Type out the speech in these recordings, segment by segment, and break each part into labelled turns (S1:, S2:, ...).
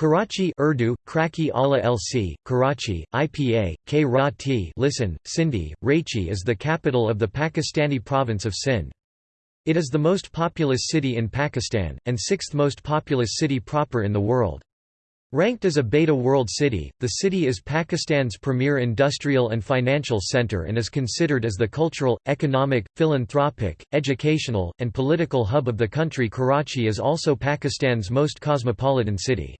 S1: Karachi Urdu, Kraki Ala LC, Karachi, IPA, K T listen, Sindhi, Raichi is the capital of the Pakistani province of Sindh. It is the most populous city in Pakistan, and sixth most populous city proper in the world. Ranked as a Beta World City, the city is Pakistan's premier industrial and financial center and is considered as the cultural, economic, philanthropic, educational, and political hub of the country Karachi is also Pakistan's most cosmopolitan city.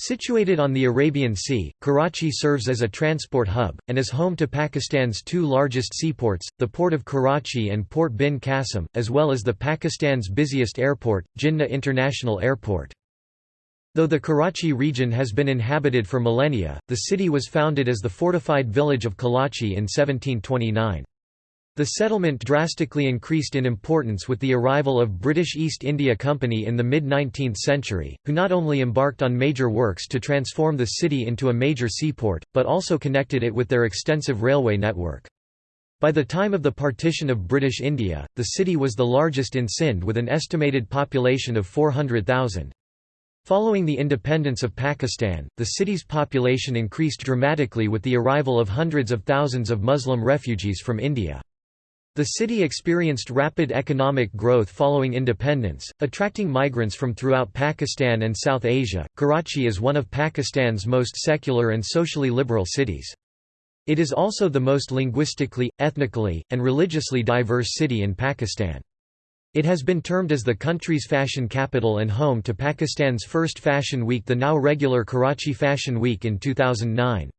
S1: Situated on the Arabian Sea, Karachi serves as a transport hub, and is home to Pakistan's two largest seaports, the Port of Karachi and Port Bin Qasim, as well as the Pakistan's busiest airport, Jinnah International Airport. Though the Karachi region has been inhabited for millennia, the city was founded as the fortified village of Kalachi in 1729. The settlement drastically increased in importance with the arrival of British East India Company in the mid-19th century, who not only embarked on major works to transform the city into a major seaport, but also connected it with their extensive railway network. By the time of the partition of British India, the city was the largest in Sindh with an estimated population of 400,000. Following the independence of Pakistan, the city's population increased dramatically with the arrival of hundreds of thousands of Muslim refugees from India. The city experienced rapid economic growth following independence, attracting migrants from throughout Pakistan and South Asia. Karachi is one of Pakistan's most secular and socially liberal cities. It is also the most linguistically, ethnically, and religiously diverse city in Pakistan. It has been termed as the country's fashion capital and home to Pakistan's first fashion week the now regular Karachi Fashion Week in 2009.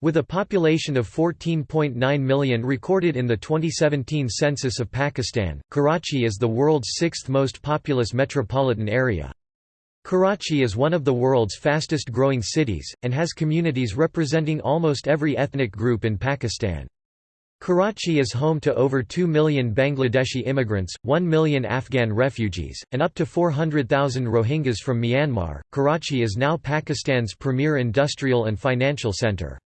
S1: With a population of 14.9 million recorded in the 2017 census of Pakistan, Karachi is the world's sixth most populous metropolitan area. Karachi is one of the world's fastest growing cities, and has communities representing almost every ethnic group in Pakistan. Karachi is home to over 2 million Bangladeshi immigrants, 1 million Afghan refugees, and up to 400,000 Rohingyas from Myanmar. Karachi is now Pakistan's premier industrial and financial center.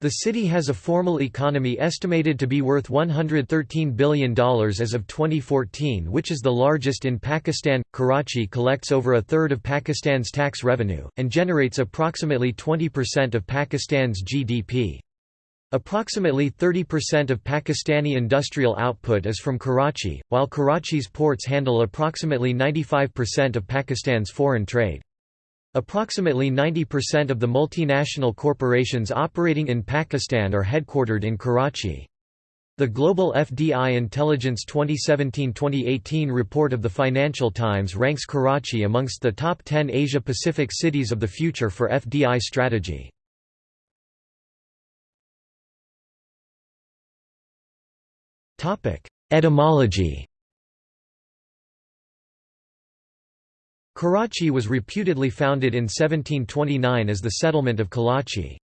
S1: The city has a formal economy estimated to be worth $113 billion as of 2014, which is the largest in Pakistan. Karachi collects over a third of Pakistan's tax revenue, and generates approximately 20% of Pakistan's GDP. Approximately 30% of Pakistani industrial output is from Karachi, while Karachi's ports handle approximately 95% of Pakistan's foreign trade. Approximately 90% of the multinational corporations operating in Pakistan are headquartered in Karachi. The Global FDI Intelligence 2017-2018 report of the Financial Times ranks Karachi amongst the top 10 Asia-Pacific cities of the future for FDI strategy. Etymology Karachi was reputedly founded in 1729 as the settlement of Kalachi.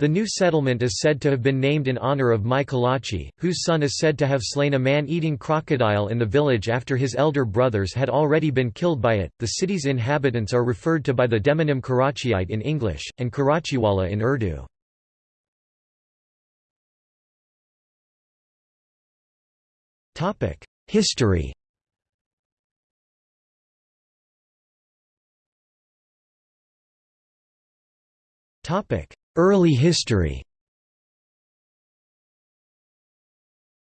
S1: The new settlement is said to have been named in honor of Mai Kalachi, whose son is said to have slain a man-eating crocodile in the village after his elder brothers had already been killed by it. The city's inhabitants are referred to by the demonym Karachiite in English, and Karachiwala in Urdu. History Early history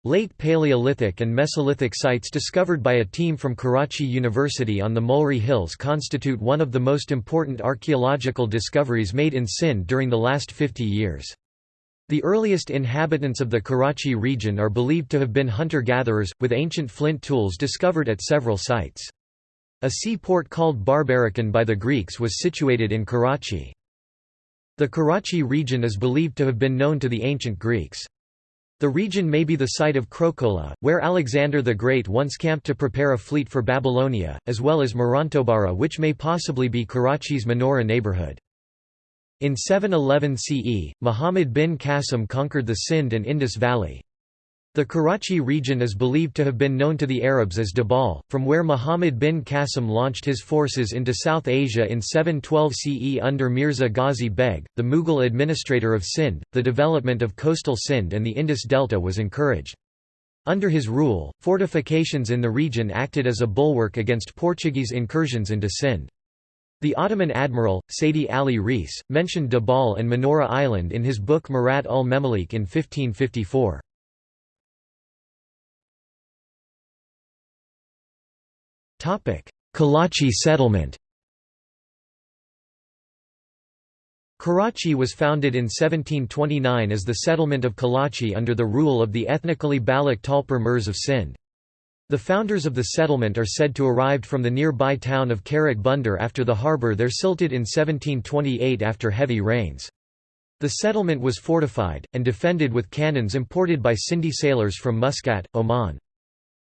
S1: Late Paleolithic and Mesolithic sites discovered by a team from Karachi University on the Mulri Hills constitute one of the most important archaeological discoveries made in Sindh during the last 50 years. The earliest inhabitants of the Karachi region are believed to have been hunter-gatherers, with ancient flint tools discovered at several sites. A seaport called Barbarikon by the Greeks was situated in Karachi. The Karachi region is believed to have been known to the ancient Greeks. The region may be the site of Krokola, where Alexander the Great once camped to prepare a fleet for Babylonia, as well as Morontobara which may possibly be Karachi's Manora neighborhood. In 711 CE, Muhammad bin Qasim conquered the Sindh and Indus Valley. The Karachi region is believed to have been known to the Arabs as Debal, from where Muhammad bin Qasim launched his forces into South Asia in 712 CE under Mirza Ghazi Beg, the Mughal administrator of Sindh. The development of coastal Sindh and the Indus Delta was encouraged. Under his rule, fortifications in the region acted as a bulwark against Portuguese incursions into Sindh. The Ottoman admiral, Seydi Ali Reis, mentioned Debal and Manora Island in his book Mirat ul Memalik in 1554. Karachi settlement Karachi was founded in 1729 as the settlement of Karachi under the rule of the ethnically Baloch Talpur Mirs of Sindh. The founders of the settlement are said to have arrived from the nearby town of Karak Bunder after the harbour there silted in 1728 after heavy rains. The settlement was fortified, and defended with cannons imported by Sindhi sailors from Muscat, Oman.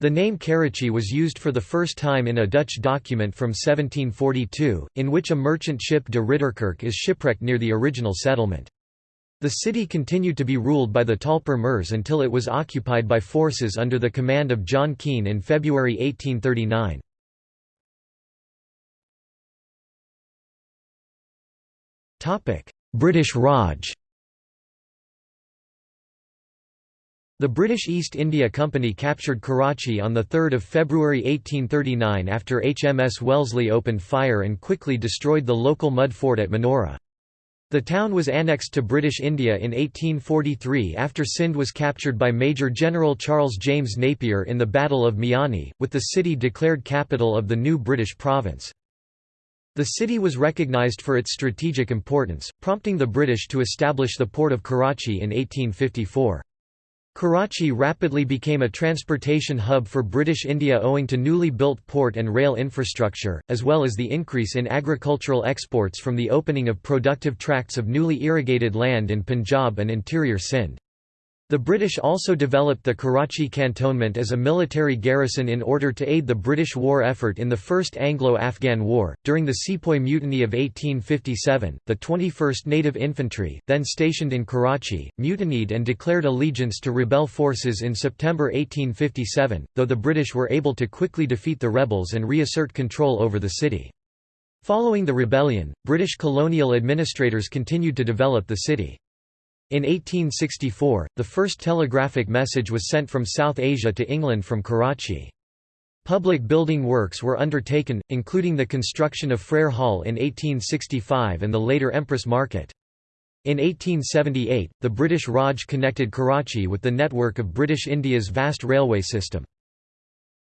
S1: The name Karachi was used for the first time in a Dutch document from 1742, in which a merchant ship de Ridderkerk is shipwrecked near the original settlement. The city continued to be ruled by the Talpur Mirs until it was occupied by forces under the command of John Keane in February 1839. British Raj The British East India Company captured Karachi on 3 February 1839 after HMS Wellesley opened fire and quickly destroyed the local mud fort at Manora. The town was annexed to British India in 1843 after Sindh was captured by Major General Charles James Napier in the Battle of Miani, with the city declared capital of the new British province. The city was recognised for its strategic importance, prompting the British to establish the port of Karachi in 1854. Karachi rapidly became a transportation hub for British India owing to newly built port and rail infrastructure, as well as the increase in agricultural exports from the opening of productive tracts of newly irrigated land in Punjab and interior Sindh. The British also developed the Karachi cantonment as a military garrison in order to aid the British war effort in the First Anglo-Afghan War. During the Sepoy Mutiny of 1857, the 21st Native Infantry, then stationed in Karachi, mutinied and declared allegiance to rebel forces in September 1857, though the British were able to quickly defeat the rebels and reassert control over the city. Following the rebellion, British colonial administrators continued to develop the city. In 1864, the first telegraphic message was sent from South Asia to England from Karachi. Public building works were undertaken, including the construction of Frere Hall in 1865 and the later Empress Market. In 1878, the British Raj connected Karachi with the network of British India's vast railway system.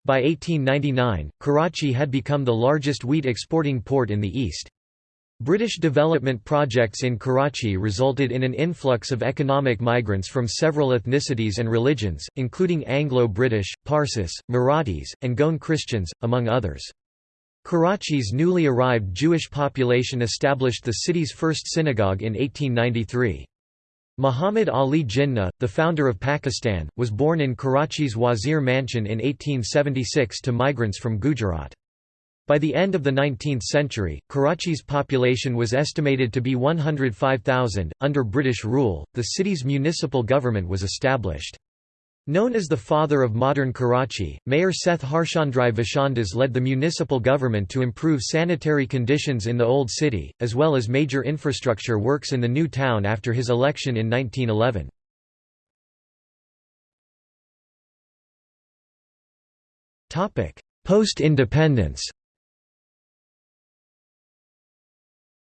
S1: By 1899, Karachi had become the largest wheat exporting port in the east. British development projects in Karachi resulted in an influx of economic migrants from several ethnicities and religions, including Anglo-British, Parsis, Marathis, and Goan Christians, among others. Karachi's newly arrived Jewish population established the city's first synagogue in 1893. Muhammad Ali Jinnah, the founder of Pakistan, was born in Karachi's Wazir Mansion in 1876 to migrants from Gujarat. By the end of the 19th century, Karachi's population was estimated to be 105,000. Under British rule, the city's municipal government was established. Known as the father of modern Karachi, Mayor Seth Harchandrai Vishandas led the municipal government to improve sanitary conditions in the Old City, as well as major infrastructure works in the new town after his election in 1911. Post-independence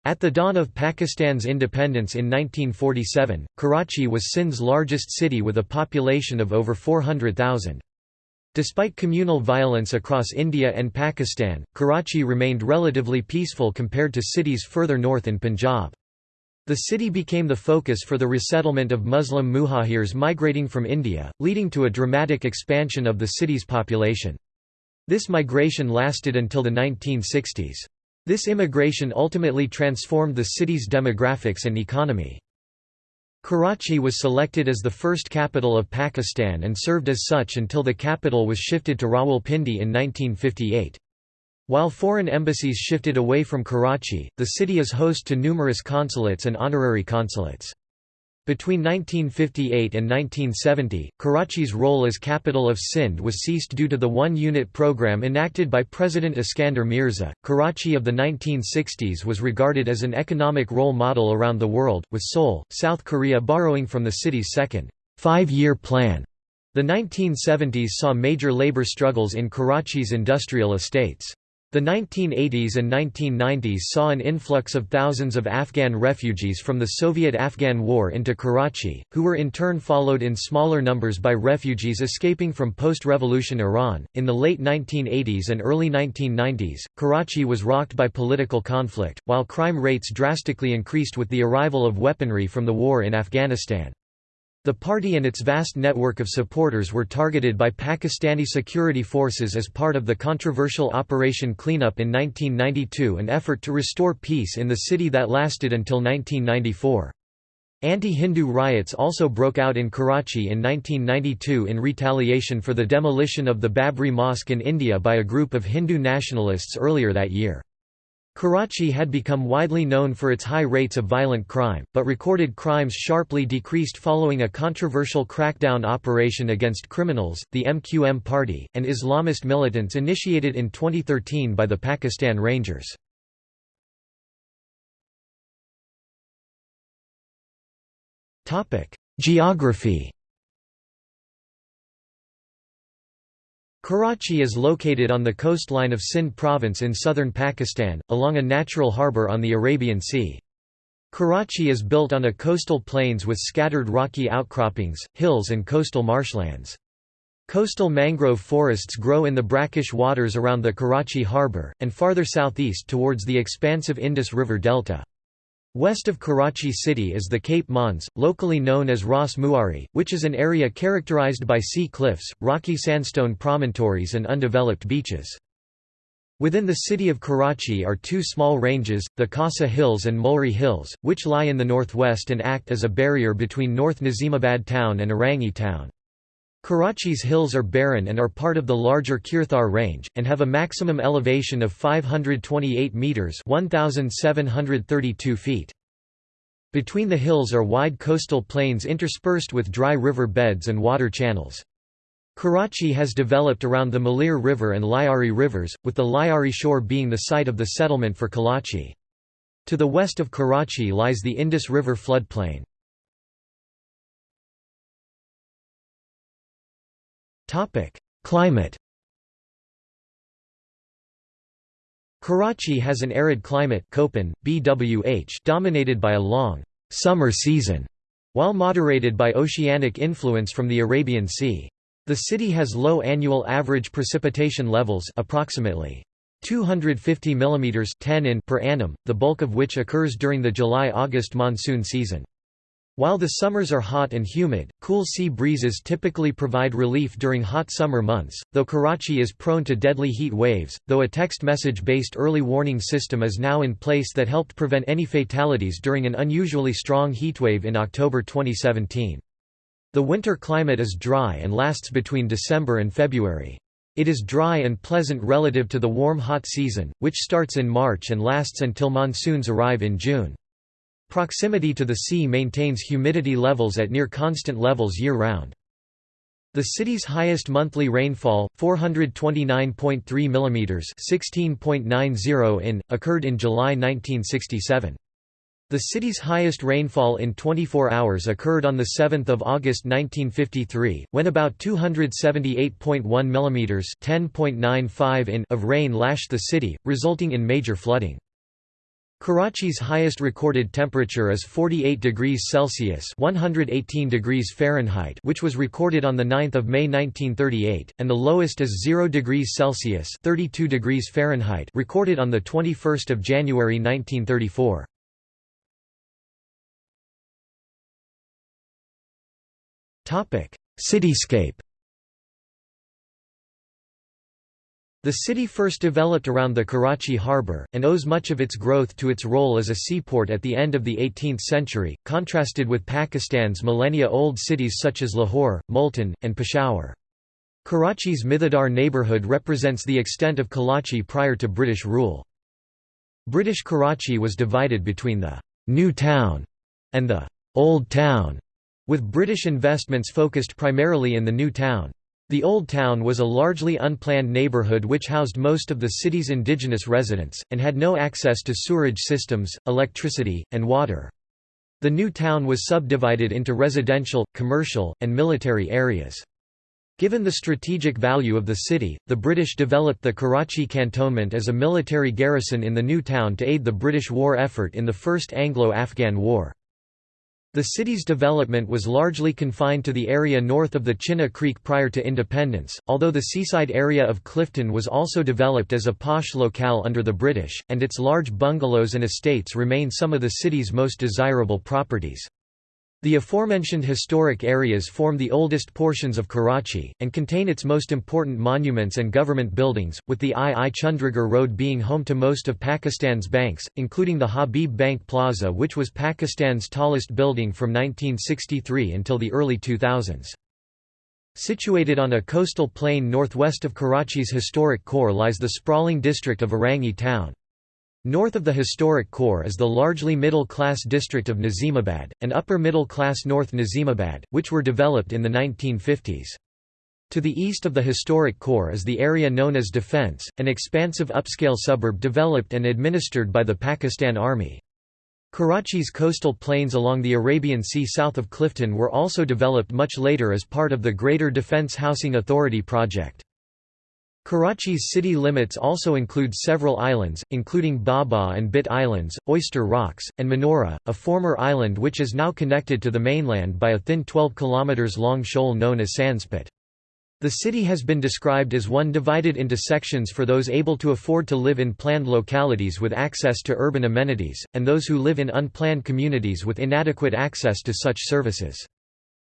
S1: At the dawn of Pakistan's independence in 1947, Karachi was Sindh's largest city with a population of over 400,000. Despite communal violence across India and Pakistan, Karachi remained relatively peaceful compared to cities further north in Punjab. The city became the focus for the resettlement of Muslim muhajirs migrating from India, leading to a dramatic expansion of the city's population. This migration lasted until the 1960s. This immigration ultimately transformed the city's demographics and economy. Karachi was selected as the first capital of Pakistan and served as such until the capital was shifted to Rawalpindi in 1958. While foreign embassies shifted away from Karachi, the city is host to numerous consulates and honorary consulates. Between 1958 and 1970, Karachi's role as capital of Sindh was ceased due to the one-unit program enacted by President Iskander Mirza. Karachi of the 1960s was regarded as an economic role model around the world, with Seoul, South Korea borrowing from the city's second five-year plan. The 1970s saw major labor struggles in Karachi's industrial estates. The 1980s and 1990s saw an influx of thousands of Afghan refugees from the Soviet-Afghan War into Karachi, who were in turn followed in smaller numbers by refugees escaping from post-revolution Iran. In the late 1980s and early 1990s, Karachi was rocked by political conflict, while crime rates drastically increased with the arrival of weaponry from the war in Afghanistan. The party and its vast network of supporters were targeted by Pakistani security forces as part of the controversial Operation Cleanup in 1992 an effort to restore peace in the city that lasted until 1994. Anti-Hindu riots also broke out in Karachi in 1992 in retaliation for the demolition of the Babri Mosque in India by a group of Hindu nationalists earlier that year. Karachi had become widely known for its high rates of violent crime, but recorded crimes sharply decreased following a controversial crackdown operation against criminals, the MQM party, and Islamist militants initiated in 2013 by the Pakistan Rangers. Geography Karachi is located on the coastline of Sindh province in southern Pakistan, along a natural harbour on the Arabian Sea. Karachi is built on a coastal plains with scattered rocky outcroppings, hills and coastal marshlands. Coastal mangrove forests grow in the brackish waters around the Karachi harbour, and farther southeast towards the expansive Indus River delta. West of Karachi city is the Cape Monze, locally known as Ras Muari, which is an area characterized by sea cliffs, rocky sandstone promontories and undeveloped beaches. Within the city of Karachi are two small ranges, the Khasa Hills and Mulri Hills, which lie in the northwest and act as a barrier between North Nazimabad town and Orangi town. Karachi's hills are barren and are part of the larger Kirthar range, and have a maximum elevation of 528 metres 1,732 feet. Between the hills are wide coastal plains interspersed with dry river beds and water channels. Karachi has developed around the Malir River and Lyari rivers, with the Lyari shore being the site of the settlement for Kalachi. To the west of Karachi lies the Indus River floodplain. Topic: Climate. Karachi has an arid climate Köppen, BWH dominated by a long summer season, while moderated by oceanic influence from the Arabian Sea. The city has low annual average precipitation levels approximately 250 mm 10 in per annum, the bulk of which occurs during the July-August monsoon season. While the summers are hot and humid, cool sea breezes typically provide relief during hot summer months, though Karachi is prone to deadly heat waves, though a text message-based early warning system is now in place that helped prevent any fatalities during an unusually strong heatwave in October 2017. The winter climate is dry and lasts between December and February. It is dry and pleasant relative to the warm hot season, which starts in March and lasts until monsoons arrive in June. Proximity to the sea maintains humidity levels at near constant levels year-round. The city's highest monthly rainfall, 429.3 mm (16.90 in), occurred in July 1967. The city's highest rainfall in 24 hours occurred on 7 August 1953, when about 278.1 mm (10.95 in) of rain lashed the city, resulting in major flooding. Karachi's highest recorded temperature is 48 degrees Celsius (118 degrees Fahrenheit), which was recorded on the 9th of May 1938, and the lowest is 0 degrees Celsius (32 degrees Fahrenheit) recorded on the 21st of January 1934. Topic: Cityscape The city first developed around the Karachi harbour, and owes much of its growth to its role as a seaport at the end of the 18th century, contrasted with Pakistan's millennia-old cities such as Lahore, Multan, and Peshawar. Karachi's Mithadar neighbourhood represents the extent of Karachi prior to British rule. British Karachi was divided between the «New Town» and the «Old Town», with British investments focused primarily in the New Town. The Old Town was a largely unplanned neighborhood which housed most of the city's indigenous residents, and had no access to sewerage systems, electricity, and water. The new town was subdivided into residential, commercial, and military areas. Given the strategic value of the city, the British developed the Karachi cantonment as a military garrison in the new town to aid the British war effort in the First Anglo-Afghan War. The city's development was largely confined to the area north of the Chinna Creek prior to independence, although the seaside area of Clifton was also developed as a posh locale under the British, and its large bungalows and estates remain some of the city's most desirable properties. The aforementioned historic areas form the oldest portions of Karachi, and contain its most important monuments and government buildings, with the I. I. Chundrigar Road being home to most of Pakistan's banks, including the Habib Bank Plaza which was Pakistan's tallest building from 1963 until the early 2000s. Situated on a coastal plain northwest of Karachi's historic core lies the sprawling district of Orangi town. North of the historic core is the largely middle-class district of Nazimabad, and upper-middle-class North Nazimabad, which were developed in the 1950s. To the east of the historic core is the area known as Defence, an expansive upscale suburb developed and administered by the Pakistan Army. Karachi's coastal plains along the Arabian Sea south of Clifton were also developed much later as part of the Greater Defence Housing Authority project. Karachi's city limits also include several islands, including Baba and Bhit Islands, Oyster Rocks, and Manora, a former island which is now connected to the mainland by a thin 12 km long shoal known as Sandspit. The city has been described as one divided into sections for those able to afford to live in planned localities with access to urban amenities, and those who live in unplanned communities with inadequate access to such services.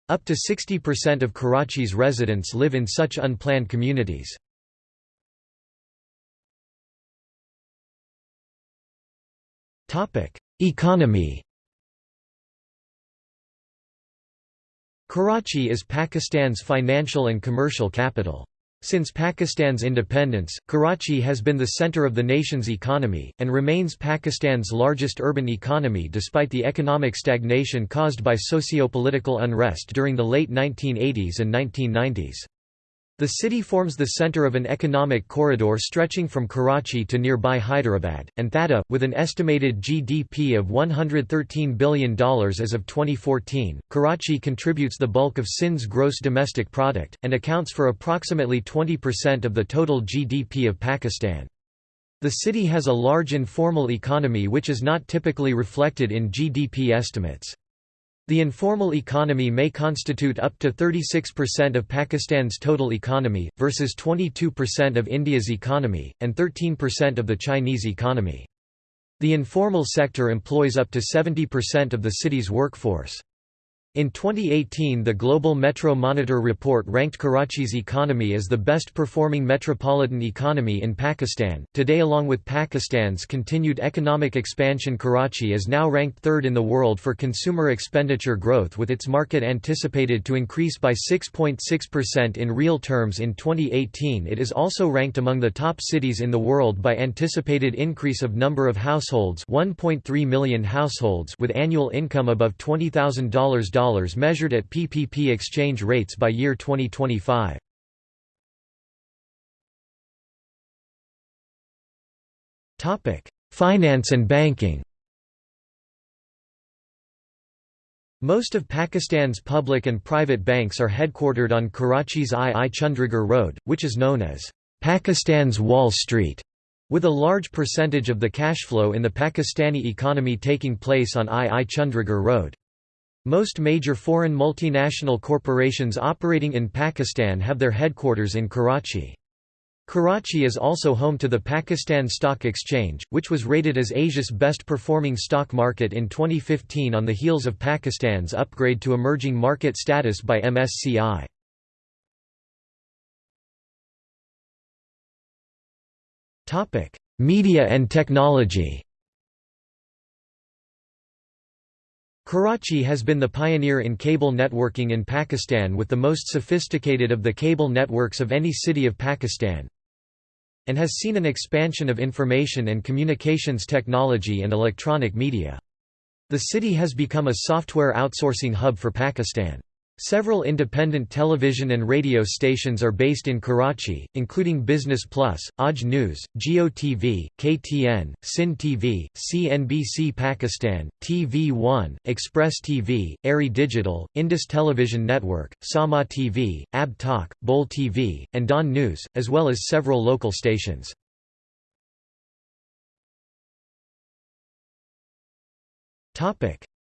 S1: Up to 60% of Karachi's residents live in such unplanned communities. Economy Karachi is Pakistan's financial and commercial capital. Since Pakistan's independence, Karachi has been the center of the nation's economy, and remains Pakistan's largest urban economy despite the economic stagnation caused by socio-political unrest during the late 1980s and 1990s. The city forms the center of an economic corridor stretching from Karachi to nearby Hyderabad, and Thatta, with an estimated GDP of $113 billion as of 2014. Karachi contributes the bulk of Sindh's gross domestic product, and accounts for approximately 20% of the total GDP of Pakistan. The city has a large informal economy which is not typically reflected in GDP estimates. The informal economy may constitute up to 36% of Pakistan's total economy, versus 22% of India's economy, and 13% of the Chinese economy. The informal sector employs up to 70% of the city's workforce. In 2018 the Global Metro Monitor report ranked Karachi's economy as the best performing metropolitan economy in Pakistan. Today along with Pakistan's continued economic expansion Karachi is now ranked third in the world for consumer expenditure growth with its market anticipated to increase by 6.6% in real terms in 2018 it is also ranked among the top cities in the world by anticipated increase of number of households 1.3 million households with annual income above $20,000 measured at PPP exchange rates by year 2025. Finance and banking Most of Pakistan's public and private banks are headquartered on Karachi's I. I. Chundrigar Road, which is known as Pakistan's Wall Street, with a large percentage of the cash flow in the Pakistani economy taking place on I. I. Chundrigar Road. Most major foreign multinational corporations operating in Pakistan have their headquarters in Karachi. Karachi is also home to the Pakistan Stock Exchange, which was rated as Asia's best performing stock market in 2015 on the heels of Pakistan's upgrade to emerging market status by MSCI. Media and technology Karachi has been the pioneer in cable networking in Pakistan with the most sophisticated of the cable networks of any city of Pakistan and has seen an expansion of information and communications technology and electronic media. The city has become a software outsourcing hub for Pakistan. Several independent television and radio stations are based in Karachi, including Business Plus, Aaj News, Geo TV, KTN, Sin TV, CNBC Pakistan, TV One, Express TV, ARY Digital, Indus Television Network, Samaa TV, Abb Takk, Bol TV, and Dawn News, as well as several local stations.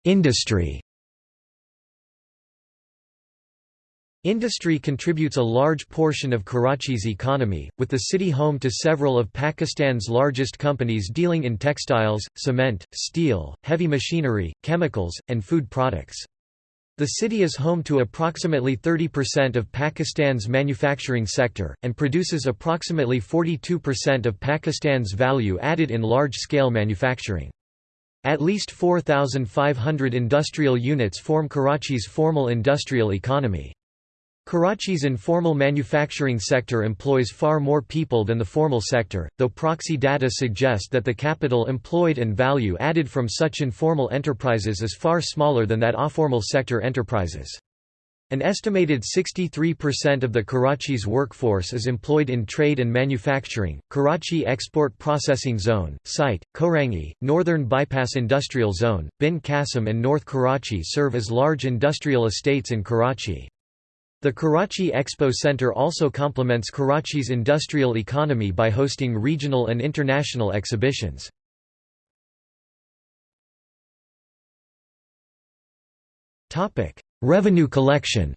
S1: Industry Industry contributes a large portion of Karachi's economy, with the city home to several of Pakistan's largest companies dealing in textiles, cement, steel, heavy machinery, chemicals, and food products. The city is home to approximately 30% of Pakistan's manufacturing sector, and produces approximately 42% of Pakistan's value added in large-scale manufacturing. At least 4,500 industrial units form Karachi's formal industrial economy. Karachi's informal manufacturing sector employs far more people than the formal sector, though proxy data suggest that the capital employed and value added from such informal enterprises is far smaller than that informal sector enterprises. An estimated 63% of the Karachi's workforce is employed in trade and manufacturing. Karachi Export Processing Zone, site, Korangi, Northern Bypass Industrial Zone, Bin Qasim and North Karachi serve as large industrial estates in Karachi. The Karachi Expo Center also complements Karachi's industrial economy by hosting regional and international exhibitions. Revenue collection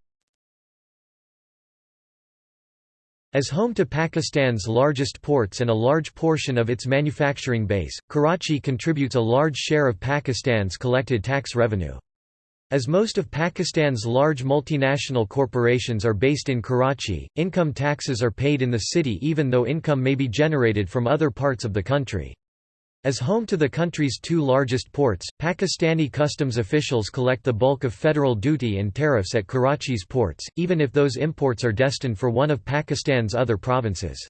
S1: As home to Pakistan's largest ports and a large portion of its manufacturing base, Karachi contributes a large share of Pakistan's collected tax revenue. As most of Pakistan's large multinational corporations are based in Karachi, income taxes are paid in the city even though income may be generated from other parts of the country. As home to the country's two largest ports, Pakistani customs officials collect the bulk of federal duty and tariffs at Karachi's ports, even if those imports are destined for one of Pakistan's other provinces.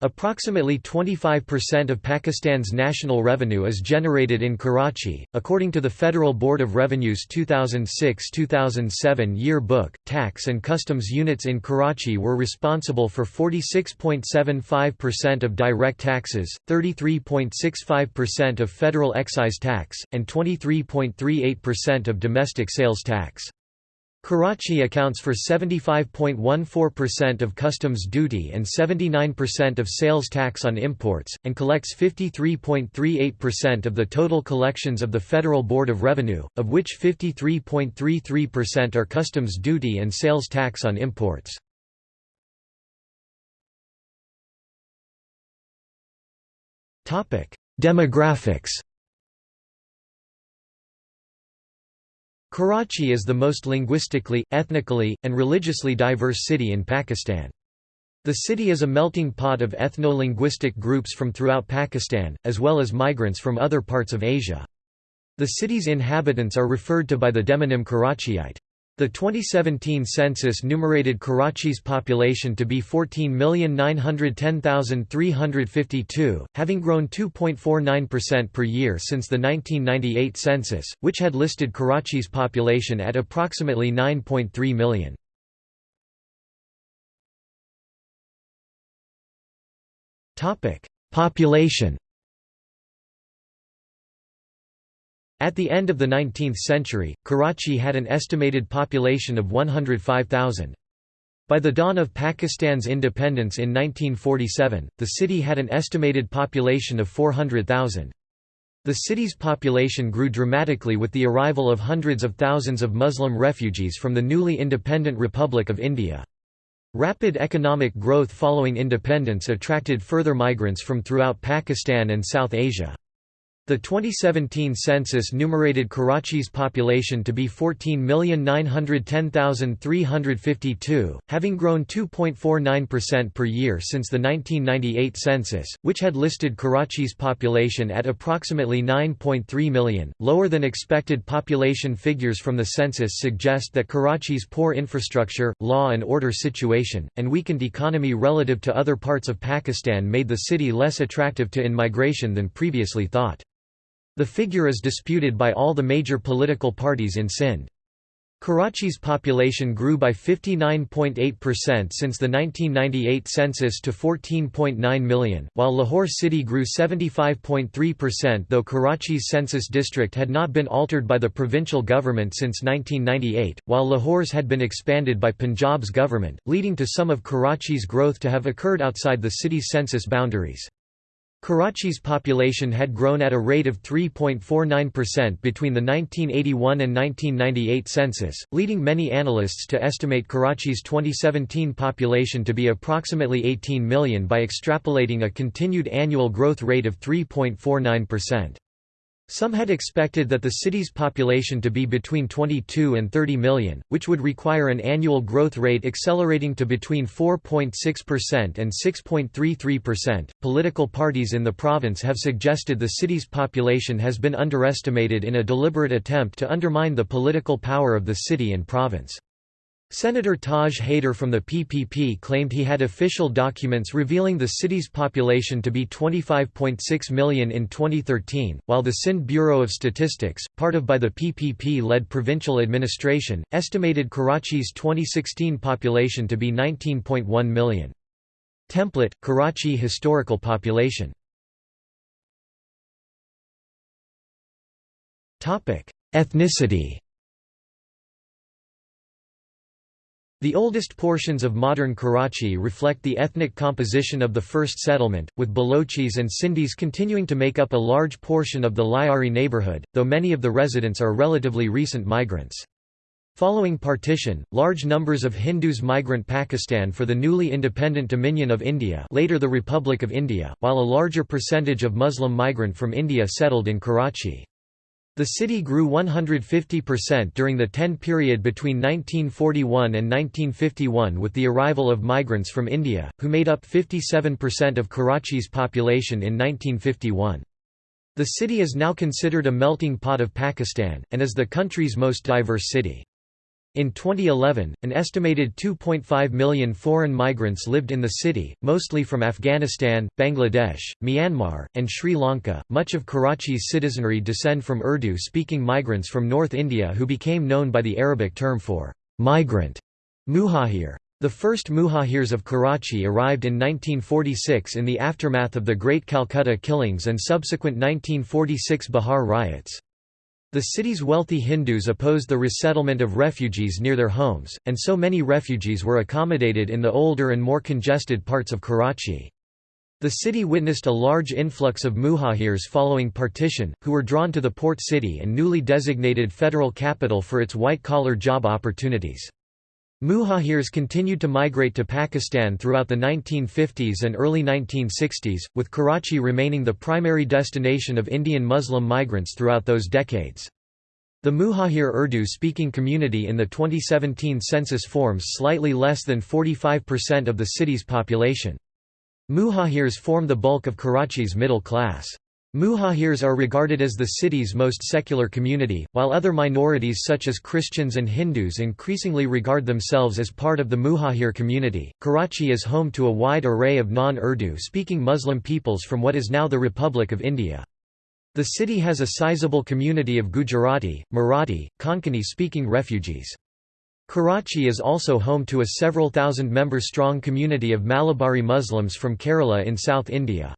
S1: Approximately 25% of Pakistan's national revenue is generated in Karachi. According to the Federal Board of Revenue's 2006-2007 year book, tax and customs units in Karachi were responsible for 46.75% of direct taxes, 33.65% of federal excise tax, and 23.38% of domestic sales tax. Karachi accounts for 75.14% of customs duty and 79% of sales tax on imports, and collects 53.38% of the total collections of the Federal Board of Revenue, of which 53.33% are customs duty and sales tax on imports. Demographics Karachi is the most linguistically, ethnically, and religiously diverse city in Pakistan. The city is a melting pot of ethno-linguistic groups from throughout Pakistan, as well as migrants from other parts of Asia. The city's inhabitants are referred to by the demonym Karachiite. The 2017 census numerated Karachi's population to be 14,910,352, having grown 2.49% per year since the 1998 census, which had listed Karachi's population at approximately 9.3 million. Population At the end of the 19th century, Karachi had an estimated population of 105,000. By the dawn of Pakistan's independence in 1947, the city had an estimated population of 400,000. The city's population grew dramatically with the arrival of hundreds of thousands of Muslim refugees from the newly independent Republic of India. Rapid economic growth following independence attracted further migrants from throughout Pakistan and South Asia. The 2017 census numerated Karachi's population to be 14,910,352, having grown 2.49% per year since the 1998 census, which had listed Karachi's population at approximately 9.3 million. Lower than expected population figures from the census suggest that Karachi's poor infrastructure, law and order situation, and weakened economy relative to other parts of Pakistan made the city less attractive to in-migration than previously thought. The figure is disputed by all the major political parties in Sindh. Karachi's population grew by 59.8% since the 1998 census to 14.9 million, while Lahore city grew 75.3% though Karachi's census district had not been altered by the provincial government since 1998, while Lahore's had been expanded by Punjab's government, leading to some of Karachi's growth to have occurred outside the city's census boundaries. Karachi's population had grown at a rate of 3.49% between the 1981 and 1998 census, leading many analysts to estimate Karachi's 2017 population to be approximately 18 million by extrapolating a continued annual growth rate of 3.49%. Some had expected that the city's population to be between 22 and 30 million, which would require an annual growth rate accelerating to between 4.6% and 6.33%. Political parties in the province have suggested the city's population has been underestimated in a deliberate attempt to undermine the political power of the city and province. Senator Taj Haider from the PPP claimed he had official documents revealing the city's population to be 25.6 million in 2013, while the Sindh Bureau of Statistics, part of by the PPP-led provincial administration, estimated Karachi's 2016 population to be 19.1 million. Template, Karachi historical population Ethnicity The oldest portions of modern Karachi reflect the ethnic composition of the first settlement, with Balochis and Sindhis continuing to make up a large portion of the Lyari neighborhood, though many of the residents are relatively recent migrants. Following partition, large numbers of Hindus migrant Pakistan for the newly independent Dominion of India later the Republic of India, while a larger percentage of Muslim migrant from India settled in Karachi. The city grew 150% during the 10 period between 1941 and 1951 with the arrival of migrants from India, who made up 57% of Karachi's population in 1951. The city is now considered a melting pot of Pakistan, and is the country's most diverse city. In 2011, an estimated 2.5 million foreign migrants lived in the city, mostly from Afghanistan, Bangladesh, Myanmar, and Sri Lanka. Much of Karachi's citizenry descend from Urdu speaking migrants from North India who became known by the Arabic term for migrant, muhajir. The first muhajirs of Karachi arrived in 1946 in the aftermath of the Great Calcutta killings and subsequent 1946 Bihar riots. The city's wealthy Hindus opposed the resettlement of refugees near their homes, and so many refugees were accommodated in the older and more congested parts of Karachi. The city witnessed a large influx of muhajirs following partition, who were drawn to the port city and newly designated federal capital for its white-collar job opportunities. Muhajirs continued to migrate to Pakistan throughout the 1950s and early 1960s, with Karachi remaining the primary destination of Indian Muslim migrants throughout those decades. The Muhajir Urdu-speaking community in the 2017 census forms slightly less than 45% of the city's population. Muhajirs form the bulk of Karachi's middle class. Muhajirs are regarded as the city's most secular community, while other minorities such as Christians and Hindus increasingly regard themselves as part of the Muhajir community. Karachi is home to a wide array of non Urdu speaking Muslim peoples from what is now the Republic of India. The city has a sizable community of Gujarati, Marathi, Konkani speaking refugees. Karachi is also home to a several thousand member strong community of Malabari Muslims from Kerala in South India.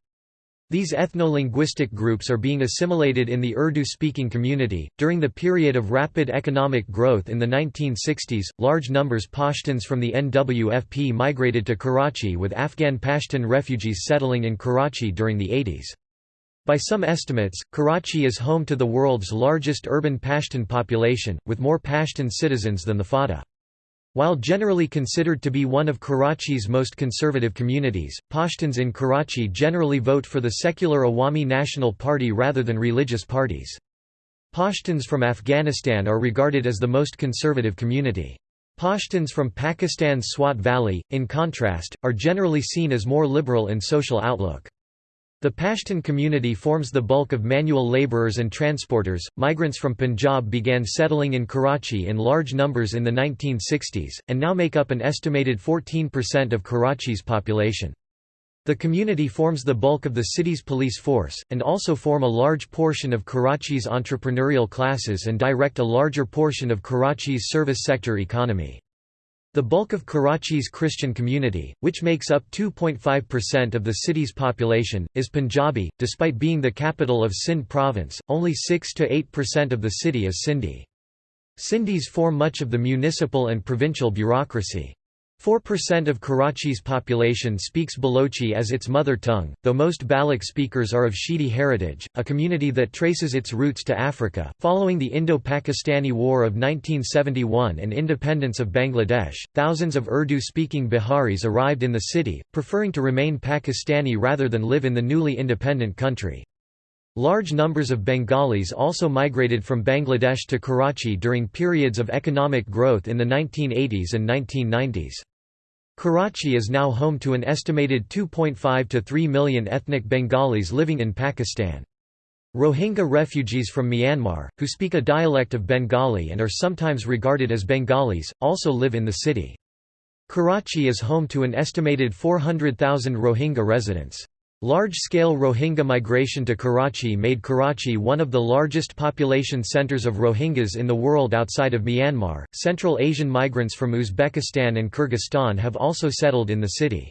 S1: These ethno-linguistic groups are being assimilated in the Urdu-speaking community. During the period of rapid economic growth in the 1960s, large numbers Pashtuns from the NWFP migrated to Karachi with Afghan Pashtun refugees settling in Karachi during the 80s. By some estimates, Karachi is home to the world's largest urban Pashtun population, with more Pashtun citizens than the FATA. While generally considered to be one of Karachi's most conservative communities, Pashtuns in Karachi generally vote for the secular Awami National Party rather than religious parties. Pashtuns from Afghanistan are regarded as the most conservative community. Pashtuns from Pakistan's Swat Valley, in contrast, are generally seen as more liberal in social outlook. The Pashtun community forms the bulk of manual laborers and transporters. Migrants from Punjab began settling in Karachi in large numbers in the 1960s, and now make up an estimated 14% of Karachi's population. The community forms the bulk of the city's police force, and also form a large portion of Karachi's entrepreneurial classes and direct a larger portion of Karachi's service sector economy. The bulk of Karachi's Christian community, which makes up 2.5% of the city's population, is Punjabi. Despite being the capital of Sindh province, only 6 to 8% of the city is Sindhi. Sindhis form much of the municipal and provincial bureaucracy. 4% of Karachi's population speaks Balochi as its mother tongue, though most Baloch speakers are of Shidi heritage, a community that traces its roots to Africa. Following the Indo-Pakistani War of 1971 and independence of Bangladesh, thousands of Urdu-speaking Biharis arrived in the city, preferring to remain Pakistani rather than live in the newly independent country. Large numbers of Bengalis also migrated from Bangladesh to Karachi during periods of economic growth in the 1980s and 1990s. Karachi is now home to an estimated 2.5 to 3 million ethnic Bengalis living in Pakistan. Rohingya refugees from Myanmar, who speak a dialect of Bengali and are sometimes regarded as Bengalis, also live in the city. Karachi is home to an estimated 400,000 Rohingya residents. Large-scale Rohingya migration to Karachi made Karachi one of the largest population centers of Rohingyas in the world outside of Myanmar. Central Asian migrants from Uzbekistan and Kyrgyzstan have also settled in the city.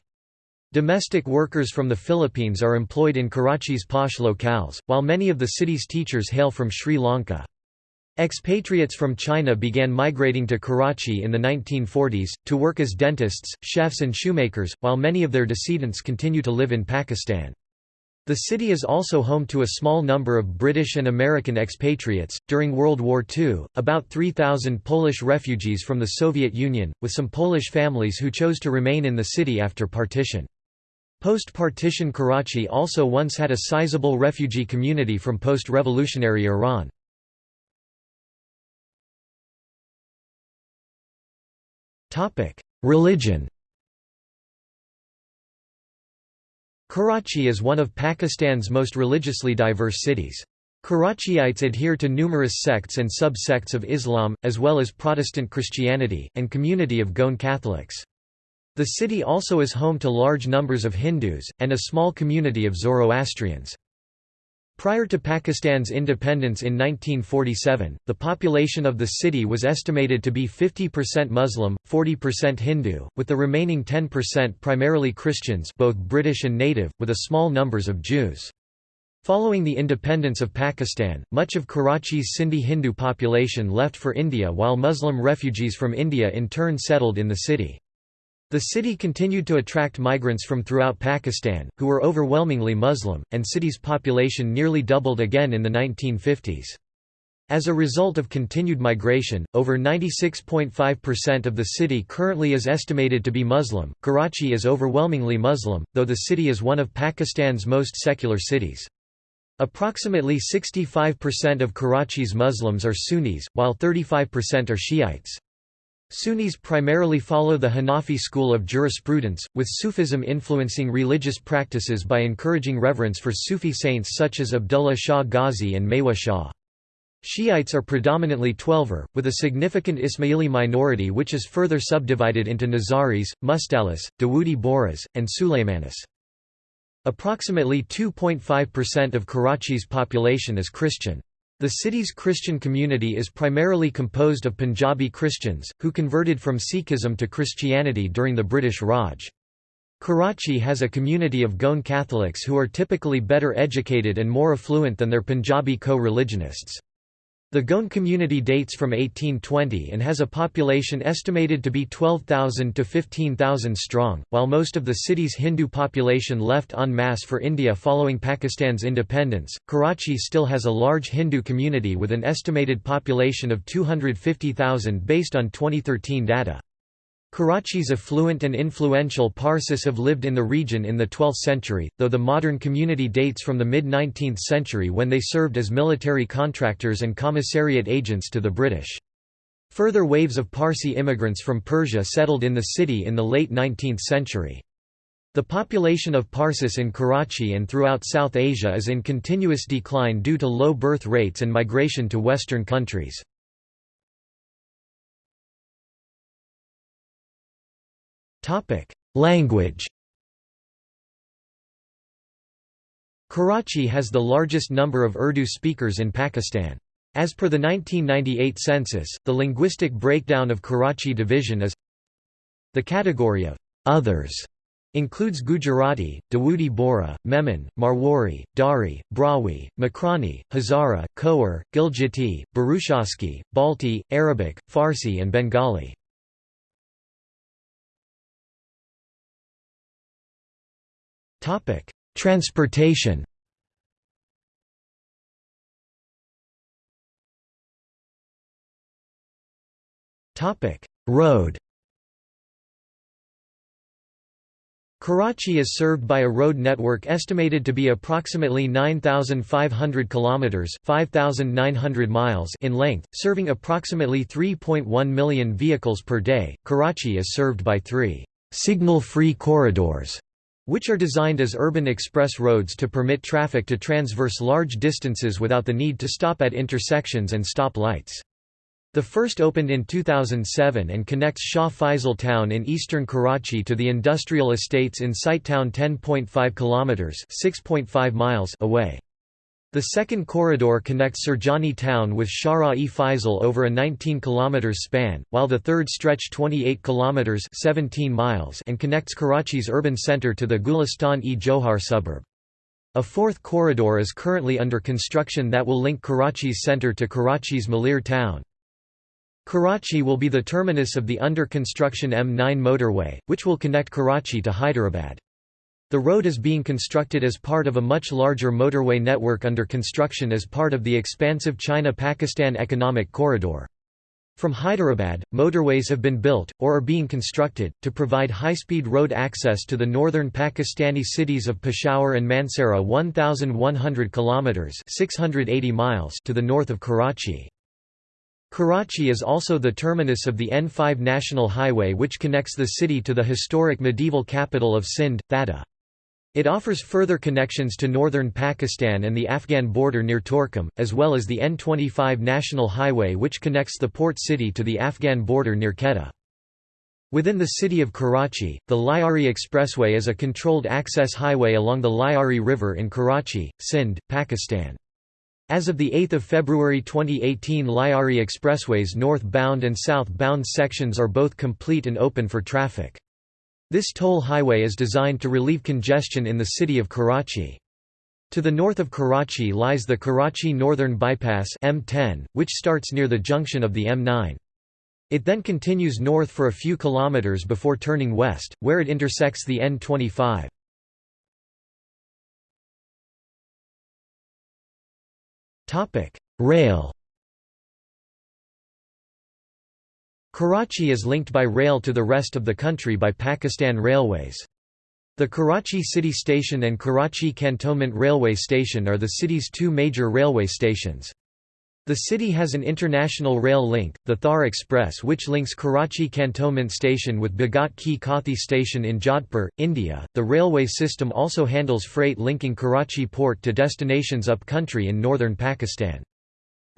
S1: Domestic workers from the Philippines are employed in Karachi's posh locales, while many of the city's teachers hail from Sri Lanka. Expatriates from China began migrating to Karachi in the 1940s, to work as dentists, chefs and shoemakers, while many of their descendants continue to live in Pakistan. The city is also home to a small number of British and American expatriates. During World War II, about 3,000 Polish refugees from the Soviet Union, with some Polish families who chose to remain in the city after partition. Post-partition Karachi also once had a sizable refugee community from post-revolutionary Iran. Religion Karachi is one of Pakistan's most religiously diverse cities. Karachiites adhere to numerous sects and sub-sects of Islam, as well as Protestant Christianity, and community of Goan Catholics. The city also is home to large numbers of Hindus, and a small community of Zoroastrians. Prior to Pakistan's independence in 1947, the population of the city was estimated to be 50% Muslim, 40% Hindu, with the remaining 10% primarily Christians both British and native, with a small numbers of Jews. Following the independence of Pakistan, much of Karachi's Sindhi Hindu population left for India while Muslim refugees from India in turn settled in the city. The city continued to attract migrants from throughout Pakistan, who were overwhelmingly Muslim, and city's population nearly doubled again in the 1950s. As a result of continued migration, over 96.5% of the city currently is estimated to be Muslim. Karachi is overwhelmingly Muslim, though the city is one of Pakistan's most secular cities. Approximately 65% of Karachi's Muslims are Sunnis, while 35% are Shiites. Sunnis primarily follow the Hanafi school of jurisprudence, with Sufism influencing religious practices by encouraging reverence for Sufi saints such as Abdullah Shah Ghazi and Mewah Shah. Shiites are predominantly Twelver, with a significant Ismaili minority which is further subdivided into Nizaris, Mustalis, Dawoodi Bohras, and Sulaymanis. Approximately 2.5% of Karachi's population is Christian. The city's Christian community is primarily composed of Punjabi Christians, who converted from Sikhism to Christianity during the British Raj. Karachi has a community of Goan Catholics who are typically better educated and more affluent than their Punjabi co-religionists. The Goan community dates from 1820 and has a population estimated to be 12,000 to 15,000 strong. While most of the city's Hindu population left en masse for India following Pakistan's independence, Karachi still has a large Hindu community with an estimated population of 250,000 based on 2013 data. Karachi's affluent and influential Parsis have lived in the region in the 12th century, though the modern community dates from the mid-19th century when they served as military contractors and commissariat agents to the British. Further waves of Parsi immigrants from Persia settled in the city in the late 19th century. The population of Parsis in Karachi and throughout South Asia is in continuous decline due to low birth rates and migration to Western countries. Language Karachi has the largest number of Urdu speakers in Pakistan. As per the 1998 census, the linguistic breakdown of Karachi division is The category of others includes Gujarati, Dawoodi Bohra, Memon, Marwari, Dari, Brahui, Makrani, Hazara, Khowar, Gilgiti, Burushaski, Balti, Arabic, Farsi and Bengali. Transportation Topic: Road Karachi is served by a road network estimated to be approximately 9500 kilometers, 5900 miles in length, serving approximately 3.1 million vehicles per day. Karachi is served by 3 signal-free corridors which are designed as urban express roads to permit traffic to transverse large distances without the need to stop at intersections and stop lights. The first opened in 2007 and connects Shah Faisal town in eastern Karachi to the industrial estates in Site town 10.5 kilometers (6.5 miles) away. The second corridor connects Surjani town with Shara-e Faisal over a 19 km span, while the third stretch 28 km 17 miles and connects Karachi's urban centre to the Gulistan-e-Johar suburb. A fourth corridor is currently under construction that will link Karachi's centre to Karachi's Malir town. Karachi will be the terminus of the under-construction M9 motorway, which will connect Karachi to Hyderabad. The road is being constructed as part of a much larger motorway network under construction as part of the expansive China-Pakistan Economic Corridor. From Hyderabad, motorways have been built, or are being constructed, to provide high-speed road access to the northern Pakistani cities of Peshawar and Mansehra 1,100 km 680 miles to the north of Karachi. Karachi is also the terminus of the N5 National Highway which connects the city to the historic medieval capital of Sindh, Thatta. It offers further connections to northern Pakistan and the Afghan border near Torkham, as well as the N25 National Highway which connects the port city to the Afghan border near Quetta. Within the city of Karachi, the Lyari Expressway is a controlled access highway along the Lyari River in Karachi, Sindh, Pakistan. As of 8 February 2018 Lyari Expressway's northbound and southbound sections are both complete and open for traffic. This toll highway is designed to relieve congestion in the city of Karachi. To the north of Karachi lies the Karachi Northern Bypass M10, which starts near the junction of the M9. It then continues north for a few kilometers before turning west, where it intersects the N25. Topic: Rail. Karachi is linked by rail to the rest of the country by Pakistan Railways. The Karachi City Station and Karachi Cantonment Railway Station are the city's two major railway stations. The city has an international rail link, the Thar Express which links Karachi Cantonment Station with Bhagat Ki Kothi Station in Jodhpur, India. The railway system also handles freight linking Karachi port to destinations up-country in northern Pakistan.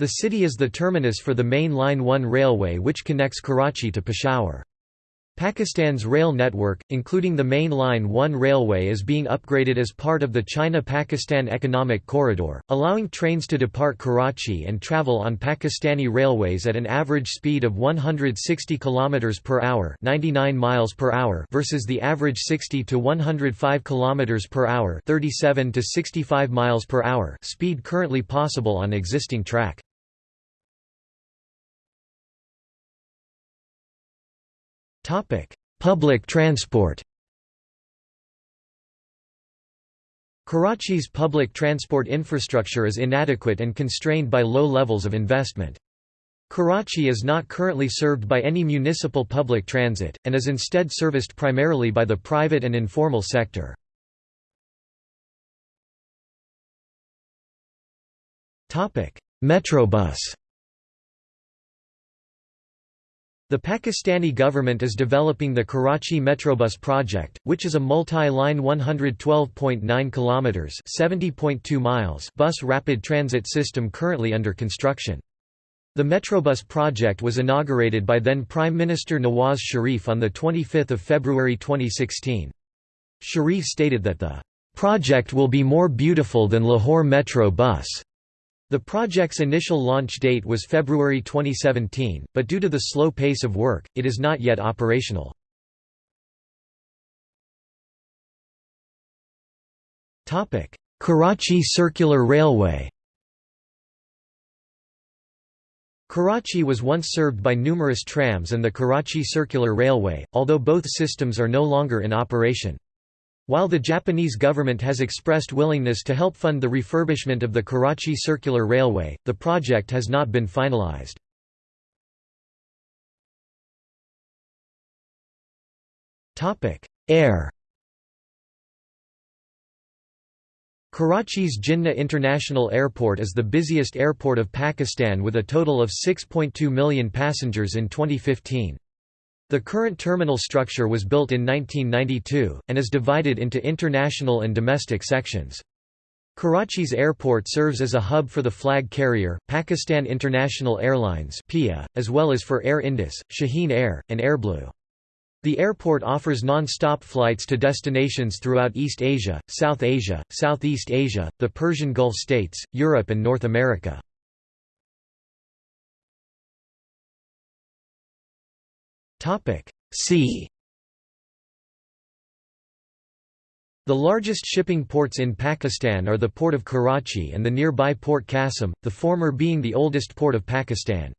S1: The city is the terminus for the main Line 1 railway which connects Karachi to Peshawar. Pakistan's rail network, including the main Line 1 railway is being upgraded as part of the China-Pakistan Economic Corridor, allowing trains to depart Karachi and travel on Pakistani railways at an average speed of 160 km per hour, 99 miles per hour versus the average 60 to 105 km per hour, 37 to 65 miles per hour speed currently possible on existing track. Topic: Public transport. Karachi's public transport infrastructure is inadequate and constrained by low levels of investment. Karachi is not currently served by any municipal public transit, and is instead serviced primarily by the private and informal sector. Metrobus The Pakistani government is developing the Karachi Metrobus project, which is a multi-line 112.9 kilometers (70.2 miles) bus rapid transit system currently under construction. The Metrobus project was inaugurated by then Prime Minister Nawaz Sharif on the 25th of February 2016. Sharif stated that the project will be more beautiful than Lahore Metro bus. The project's initial launch date was February 2017, but due to the slow pace of work, it is not yet operational. Karachi Circular Railway Karachi was once served by numerous trams and the Karachi Circular Railway, although both systems are no longer in operation. While the Japanese government has expressed willingness to help fund the refurbishment of the Karachi Circular Railway, the project has not been finalized. Air Karachi's Jinnah International Airport is the busiest airport of Pakistan with a total of 6.2 million passengers in 2015. The current terminal structure was built in 1992, and is divided into international and domestic sections. Karachi's airport serves as a hub for the flag carrier, Pakistan International Airlines (PIA), as well as for Air Indus, Shaheen Air, and Airblue. The airport offers non-stop flights to destinations throughout East Asia, South Asia, Southeast Asia, the Persian Gulf states, Europe and North America. Sea The largest shipping ports in Pakistan are the Port of Karachi and the nearby Port Qasim, the former being the oldest port of Pakistan.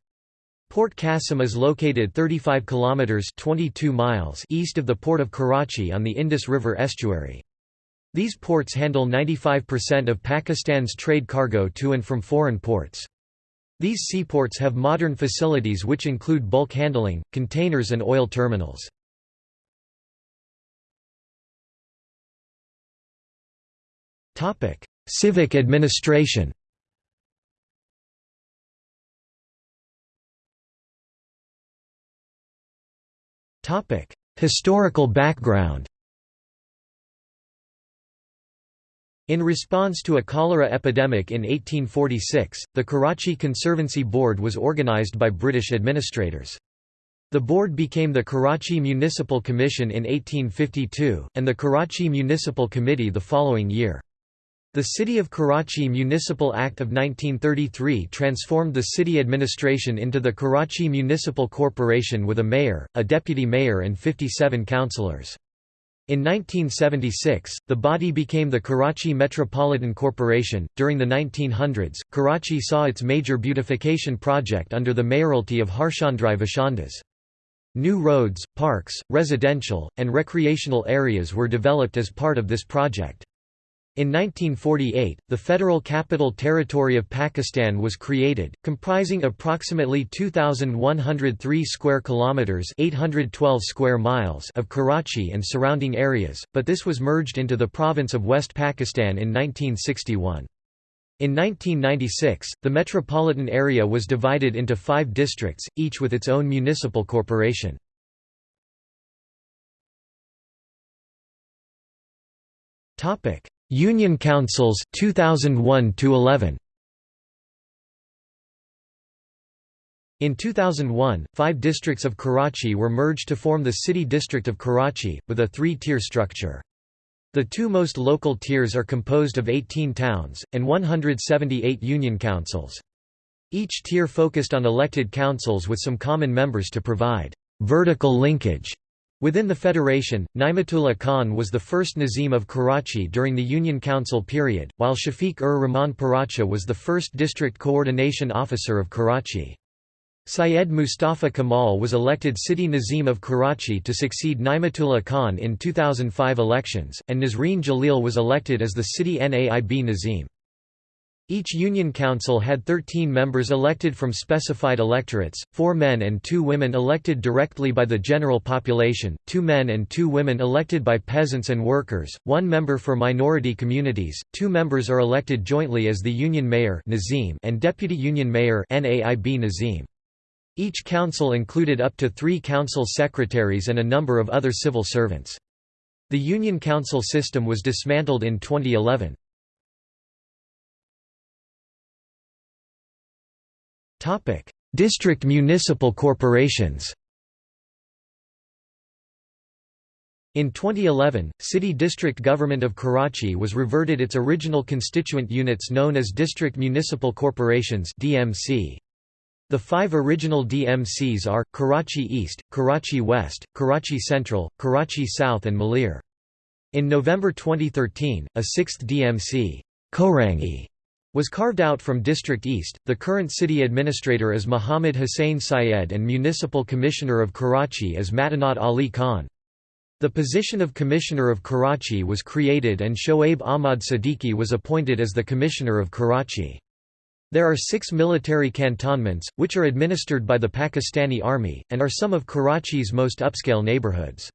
S1: Port Qasim is located 35 kilometers 22 miles east of the port of Karachi on the Indus River estuary. These ports handle 95% of Pakistan's trade cargo to and from foreign ports. These seaports have modern facilities which include bulk handling, containers and oil terminals. Civic administration Topic: Historical background. In response to a cholera epidemic in 1846, the Karachi Conservancy Board was organized by British administrators. The board became the Karachi Municipal Commission in 1852, and the Karachi Municipal Committee the following year. The City of Karachi Municipal Act of 1933 transformed the city administration into the Karachi Municipal Corporation with a mayor, a deputy mayor and 57 councillors. In 1976, the body became the Karachi Metropolitan Corporation. During the 1900s, Karachi saw its major beautification project under the mayoralty of Harchandrai Vishandas. New roads, parks, residential, and recreational areas were developed as part of this project. In 1948, the Federal Capital Territory of Pakistan was created, comprising approximately 2103 square kilometers, 812 square miles of Karachi and surrounding areas, but this was merged into the province of West Pakistan in 1961. In 1996, the metropolitan area was divided into 5 districts, each with its own municipal corporation. Topic: Union Councils 2001 to 11 In 2001, five districts of Karachi were merged to form the City District of Karachi, with a three-tier structure. The two most local tiers are composed of 18 towns, and 178 union councils. Each tier focused on elected councils with some common members to provide vertical linkage Within the federation, Naimatullah Khan was the first Nazim of Karachi during the Union Council period, while Shafiq-ur Rahman Paracha was the first district coordination officer of Karachi. Syed Mustafa Kamal was elected City Nazim of Karachi to succeed Naimatullah Khan in 2005 elections, and Nasreen Jalil was elected as the city Naib Nazim. Each union council had 13 members elected from specified electorates, four men and two women elected directly by the general population, two men and two women elected by peasants and workers, one member for minority communities, two members are elected jointly as the union mayor and deputy union mayor Each council included up to three council secretaries and a number of other civil servants. The union council system was dismantled in 2011. Topic: District municipal corporations. In 2011, City District Government of Karachi was reverted its original constituent units known as District Municipal Corporations DMC. The five original DMCs are, Karachi East, Karachi West, Karachi Central, Karachi South and Malir. In November 2013, a sixth DMC Korangi was carved out from District East. The current city administrator is Muhammad Hussain Syed and Municipal Commissioner of Karachi is Matanat Ali Khan. The position of Commissioner of Karachi was created and Shoaib Ahmad Siddiqui was appointed as the Commissioner of Karachi. There are six military cantonments, which are administered by the Pakistani Army, and are some of Karachi's most upscale neighborhoods.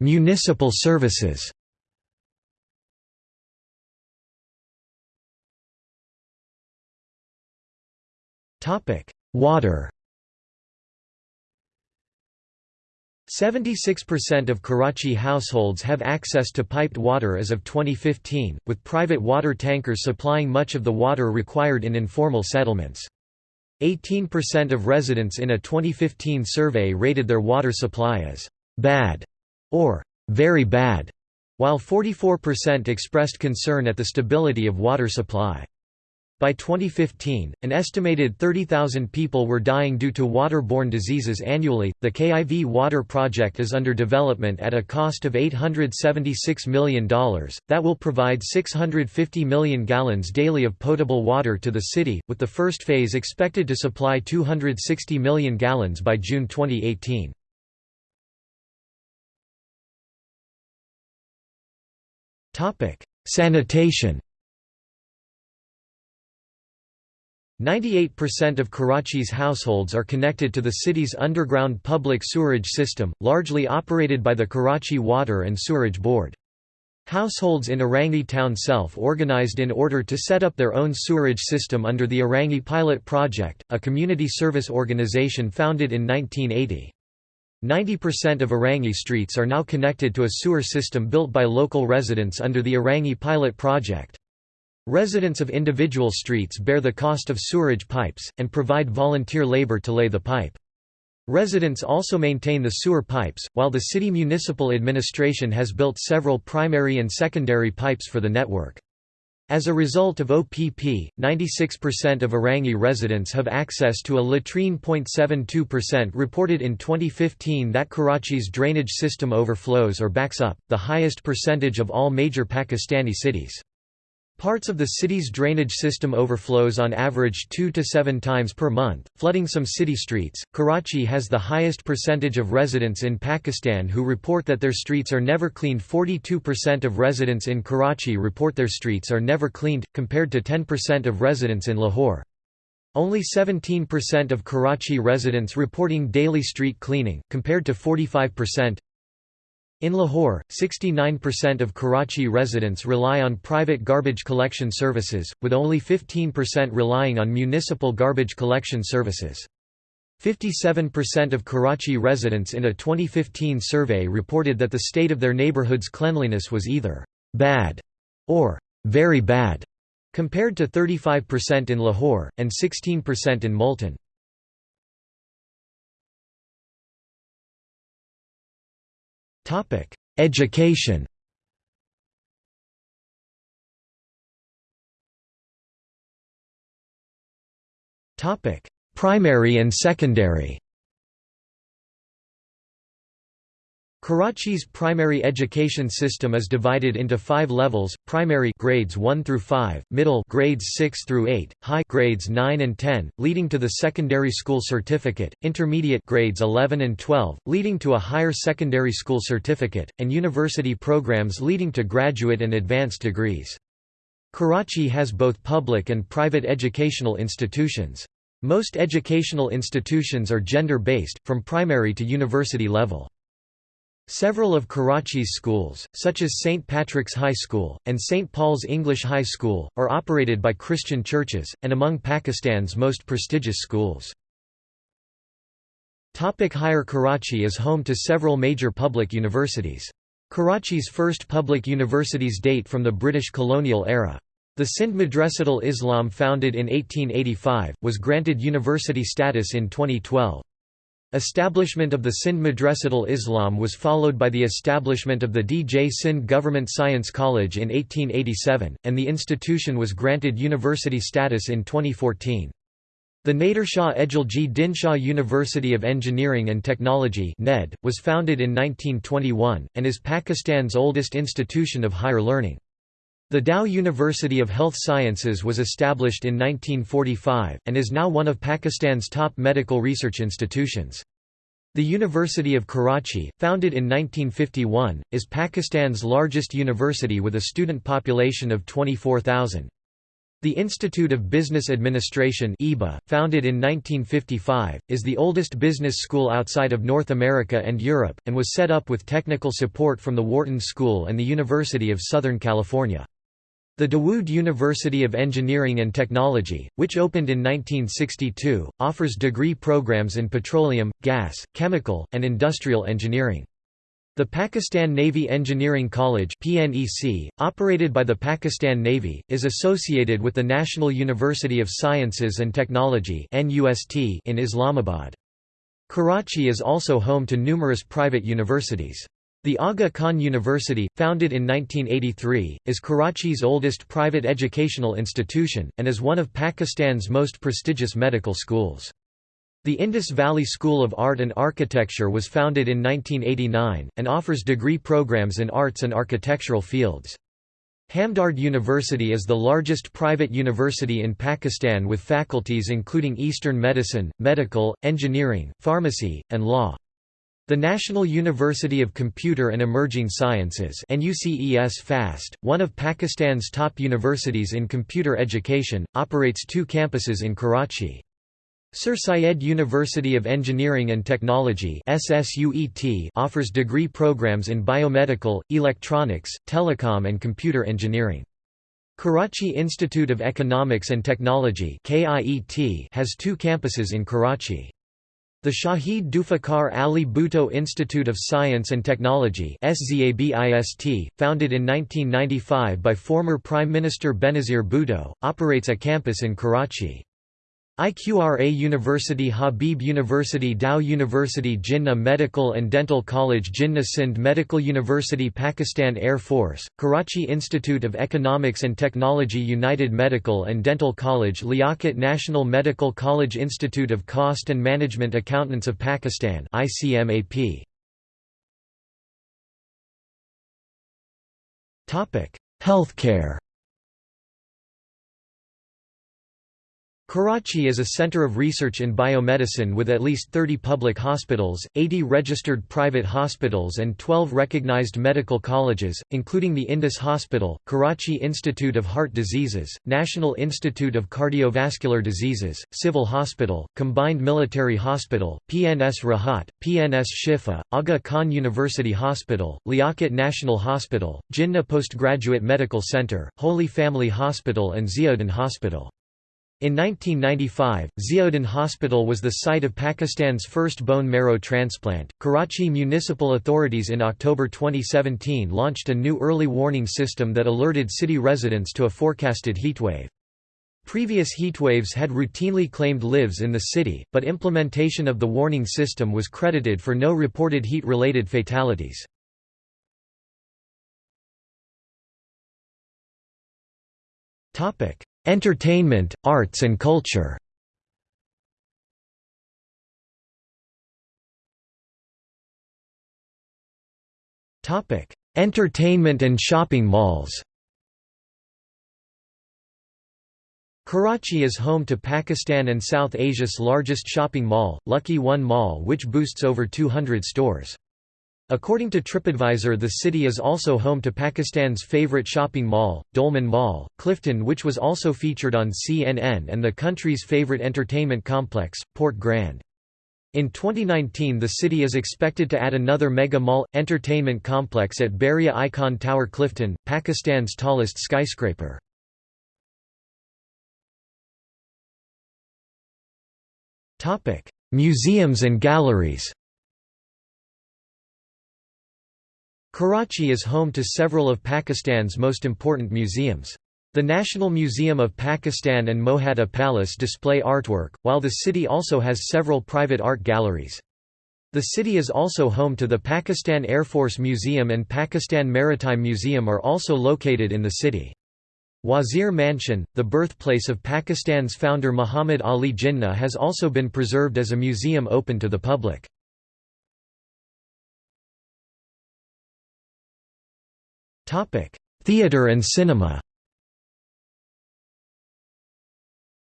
S1: Municipal services. Water. 76% of Karachi households have access to piped water as of 2015, with private water tankers supplying much of the water required in informal settlements. 18% of residents in a 2015 survey rated their water supply as bad or very bad, while 44% expressed concern at the stability of water supply. By 2015, an estimated 30,000 people were dying due to waterborne diseases annually. The KIV Water Project is under development at a cost of $876 million, that will provide 650 million gallons daily of potable water to the city, with the first phase expected to supply 260 million gallons by June 2018. Sanitation 98% of Karachi's households are connected to the city's underground public sewerage system, largely operated by the Karachi Water and Sewerage Board. Households in Orangi town self-organized in order to set up their own sewerage system under the Orangi Pilot Project, a community service organization founded in 1980. 90% of Orangi streets are now connected to a sewer system built by local residents under the Orangi Pilot Project. Residents of individual streets bear the cost of sewerage pipes, and provide volunteer labor to lay the pipe. Residents also maintain the sewer pipes, while the city municipal administration has built several primary and secondary pipes for the network. As a result of OPP, 96% of Orangi residents have access to a latrine. 72% reported in 2015 that Karachi's drainage system overflows or backs up, the highest percentage of all major Pakistani cities. Parts of the city's drainage system overflows on average 2 to 7 times per month, flooding some city streets. Karachi has the highest percentage of residents in Pakistan who report that their streets are never cleaned. 42% of residents in Karachi report their streets are never cleaned, compared to 10% of residents in Lahore. Only 17% of Karachi residents reporting daily street cleaning, compared to 45%. In Lahore, 69% of Karachi residents rely on private garbage collection services, with only 15% relying on municipal garbage collection services. 57% of Karachi residents in a 2015 survey reported that the state of their neighborhood's cleanliness was either bad or very bad, compared to 35% in Lahore, and 16% in Multan. Topic: Education. Topic: Primary and secondary. Karachi's primary education system is divided into five levels, primary grades 1 through 5, middle grades 6 through 8, high grades 9 and 10, leading to the secondary school certificate, intermediate grades 11 and 12, leading to a higher secondary school certificate, and university programs leading to graduate and advanced degrees. Karachi has both public and private educational institutions. Most educational institutions are gender-based, from primary to university level. Several of Karachi's schools, such as St. Patrick's High School, and St. Paul's English High School, are operated by Christian churches, and among Pakistan's most prestigious schools. Topic Higher Karachi is home to several major public universities. Karachi's first public universities date from the British colonial era. The Sindh Madrasatul Islam founded in 1885, was granted university status in 2012. Establishment of the Sindh Madrasatul Islam was followed by the establishment of the D.J. Sindh Government Science College in 1887, and the institution was granted university status in 2014. The Nadirshaw Eduljee Dinshaw University of Engineering and Technology (NED) was founded in 1921 and is Pakistan's oldest institution of higher learning. The Dow University of Health Sciences was established in 1945, and is now one of Pakistan's top medical research institutions. The University of Karachi, founded in 1951, is Pakistan's largest university with a student population of 24,000. The Institute of Business Administration IBA, founded in 1955, is the oldest business school outside of North America and Europe, and was set up with technical support from the Wharton School and the University of Southern California. The Dawood University of Engineering and Technology, which opened in 1962, offers degree programs in petroleum, gas, chemical, and industrial engineering. The Pakistan Navy Engineering College PNEC, operated by the Pakistan Navy, is associated with the National University of Sciences and Technology in Islamabad. Karachi is also home to numerous private universities. The Aga Khan University, founded in 1983, is Karachi's oldest private educational institution, and is one of Pakistan's most prestigious medical schools. The Indus Valley School of Art and Architecture was founded in 1989, and offers degree programs in arts and architectural fields. Hamdard University is the largest private university in Pakistan with faculties including Eastern medicine, medical, engineering, pharmacy, and law. The National University of Computer and Emerging Sciences FAST, one of Pakistan's top universities in computer education, operates two campuses in Karachi. Sir Syed University of Engineering and Technology offers degree programs in biomedical, electronics, telecom and computer engineering. Karachi Institute of Economics and Technology has two campuses in Karachi. The Shahid Zulfikar Ali Bhutto Institute of Science and Technology founded in 1995 by former Prime Minister Benazir Bhutto, operates a campus in Karachi. IQRA University Habib University Dow University Jinnah Medical and Dental College Jinnah Sindh Medical University Pakistan Air Force, Karachi Institute of Economics and Technology United Medical and Dental College Liaquat National Medical College Institute of Cost and Management Accountants of Pakistan ICMAP. Healthcare Karachi is a center of research in biomedicine with at least 30 public hospitals, 80 registered private hospitals and 12 recognized medical colleges, including the Indus Hospital, Karachi Institute of Heart Diseases, National Institute of Cardiovascular Diseases, Civil Hospital, Combined Military Hospital, PNS Rahat, PNS Shifa, Aga Khan University Hospital, Liaquat National Hospital, Jinnah Postgraduate Medical Center, Holy Family Hospital and Ziauddin Hospital. In 1995, Ziauddin Hospital was the site of Pakistan's first bone marrow transplant. Karachi municipal authorities in October 2017 launched a new early warning system that alerted city residents to a forecasted heatwave. Previous heatwaves had routinely claimed lives in the city, but implementation of the warning system was credited for no reported heat-related fatalities. Entertainment, arts and culture Entertainment and shopping malls Karachi is home to Pakistan and South Asia's largest shopping mall, Lucky One Mall which boasts over 200 stores. According to TripAdvisor the city is also home to Pakistan's favorite shopping mall, Dolmen Mall, Clifton which was also featured on CNN and the country's favorite entertainment complex, Port Grand. In 2019 the city is expected to add another mega mall, entertainment complex at Bahria Icon Tower Clifton, Pakistan's tallest skyscraper. Museums and galleries Karachi is home to several of Pakistan's most important museums. The National Museum of Pakistan and Mohatta Palace display artwork, while the city also has several private art galleries. The city is also home to the Pakistan Air Force Museum and Pakistan Maritime Museum are also located in the city. Wazir Mansion, the birthplace of Pakistan's founder Muhammad Ali Jinnah has also been preserved as a museum open to the public. Theatre and cinema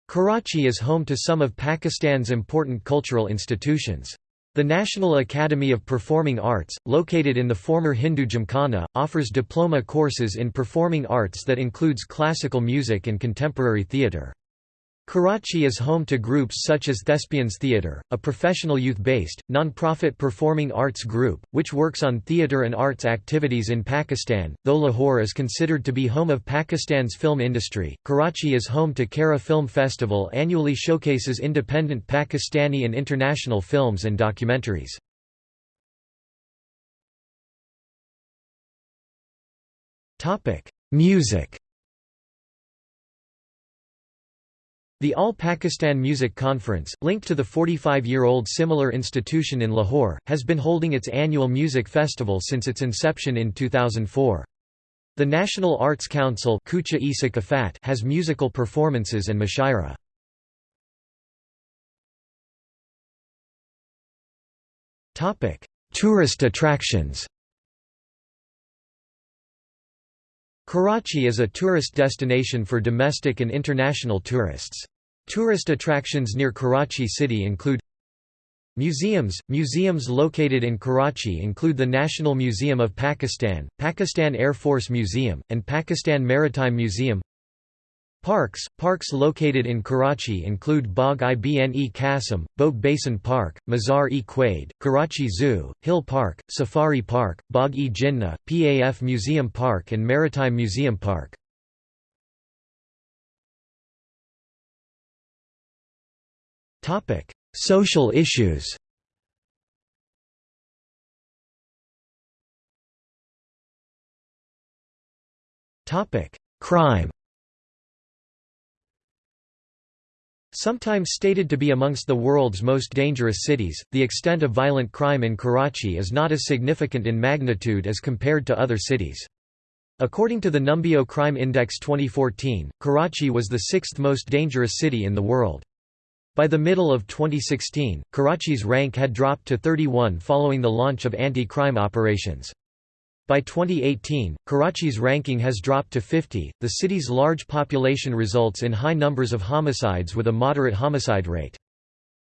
S1: Karachi is home to some of Pakistan's important cultural institutions. The National Academy of Performing Arts, located in the former Hindu Gymkhana, offers diploma courses in performing arts that includes classical music and contemporary theatre. Karachi is home to groups such as Thespians Theatre, a professional youth-based, non-profit performing arts group, which works on theatre and arts activities in Pakistan. Though Lahore is considered to be home of Pakistan's film industry, Karachi is home to Kara Film Festival annually showcases independent Pakistani and international films and documentaries. Music The All Pakistan Music Conference, linked to the 45-year-old similar institution in Lahore, has been holding its annual music festival since its inception in 2004. The National Arts Council has musical performances and mushaira. Tourist attractions Karachi is a tourist destination for domestic and international tourists. Tourist attractions near Karachi city include Museums Museums located in Karachi include the National Museum of Pakistan, Pakistan Air Force Museum, and Pakistan Maritime Museum Parks Parks located in Karachi include Bagh Ibne Qasim, Boat Basin Park, Mazar-e Quaid, Karachi Zoo, Hill Park, Safari Park, Bagh-e-Jinnah, PAF Museum Park and Maritime Museum Park. Social issues Crime Sometimes stated to be amongst the world's most dangerous cities, the extent of violent crime in Karachi is not as significant in magnitude as compared to other cities. According to the Numbeo Crime Index 2014, Karachi was the sixth most dangerous city in the world. By the middle of 2016, Karachi's rank had dropped to 31 following the launch of anti-crime operations. By 2018, Karachi's ranking has dropped to 50. The city's large population results in high numbers of homicides with a moderate homicide rate.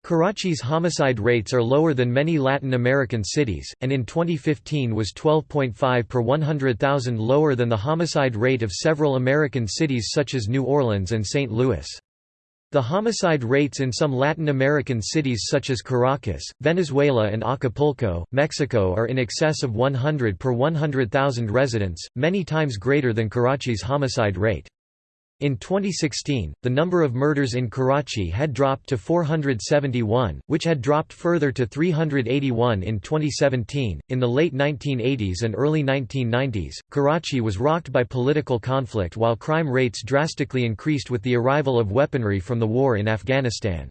S1: Karachi's homicide rates are lower than many Latin American cities, and in 2015 was 12.5 per 100,000 lower than the homicide rate of several American cities such as New Orleans and St. Louis. The homicide rates in some Latin American cities such as Caracas, Venezuela and Acapulco, Mexico are in excess of 100 per 100,000 residents, many times greater than Karachi's homicide rate. In 2016, the number of murders in Karachi had dropped to 471, which had dropped further to 381 in 2017. In the late 1980s and early 1990s, Karachi was rocked by political conflict while crime rates drastically increased with the arrival of weaponry from the war in Afghanistan.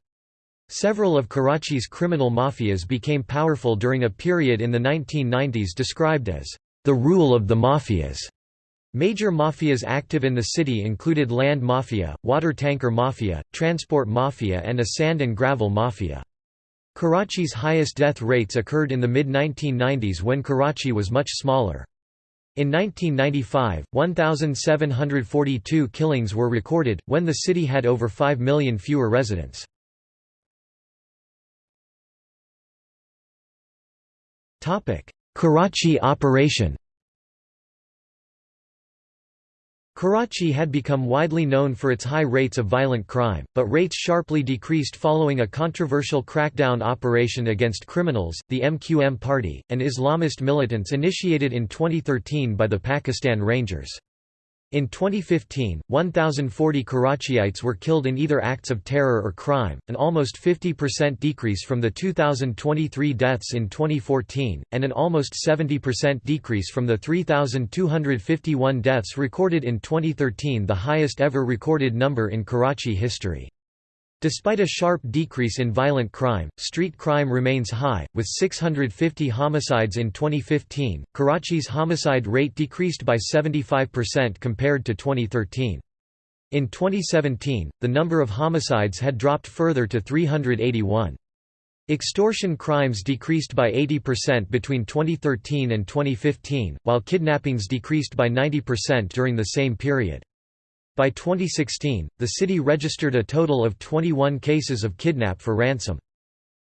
S1: Several of Karachi's criminal mafias became powerful during a period in the 1990s described as the rule of the mafias. Major mafias active in the city included land mafia, water tanker mafia, transport mafia and a sand and gravel mafia. Karachi's highest death rates occurred in the mid-1990s when Karachi was much smaller. In 1995, 1,742 killings were recorded, when the city had over 5 million fewer residents. Karachi operation Karachi had become widely known for its high rates of violent crime, but rates sharply decreased following a controversial crackdown operation against criminals, the MQM party, and Islamist militants initiated in 2013 by the Pakistan Rangers. In 2015, 1,040 Karachiites were killed in either acts of terror or crime, an almost 50% decrease from the 2,023 deaths in 2014, and an almost 70% decrease from the 3,251 deaths recorded in 2013 the highest ever recorded number in Karachi history. Despite a sharp decrease in violent crime, street crime remains high, with 650 homicides in 2015. Karachi's homicide rate decreased by 75% compared to 2013. In 2017, the number of homicides had dropped further to 381. Extortion crimes decreased by 80% between 2013 and 2015, while kidnappings decreased by 90% during the same period. By 2016, the city registered a total of 21 cases of kidnap for ransom.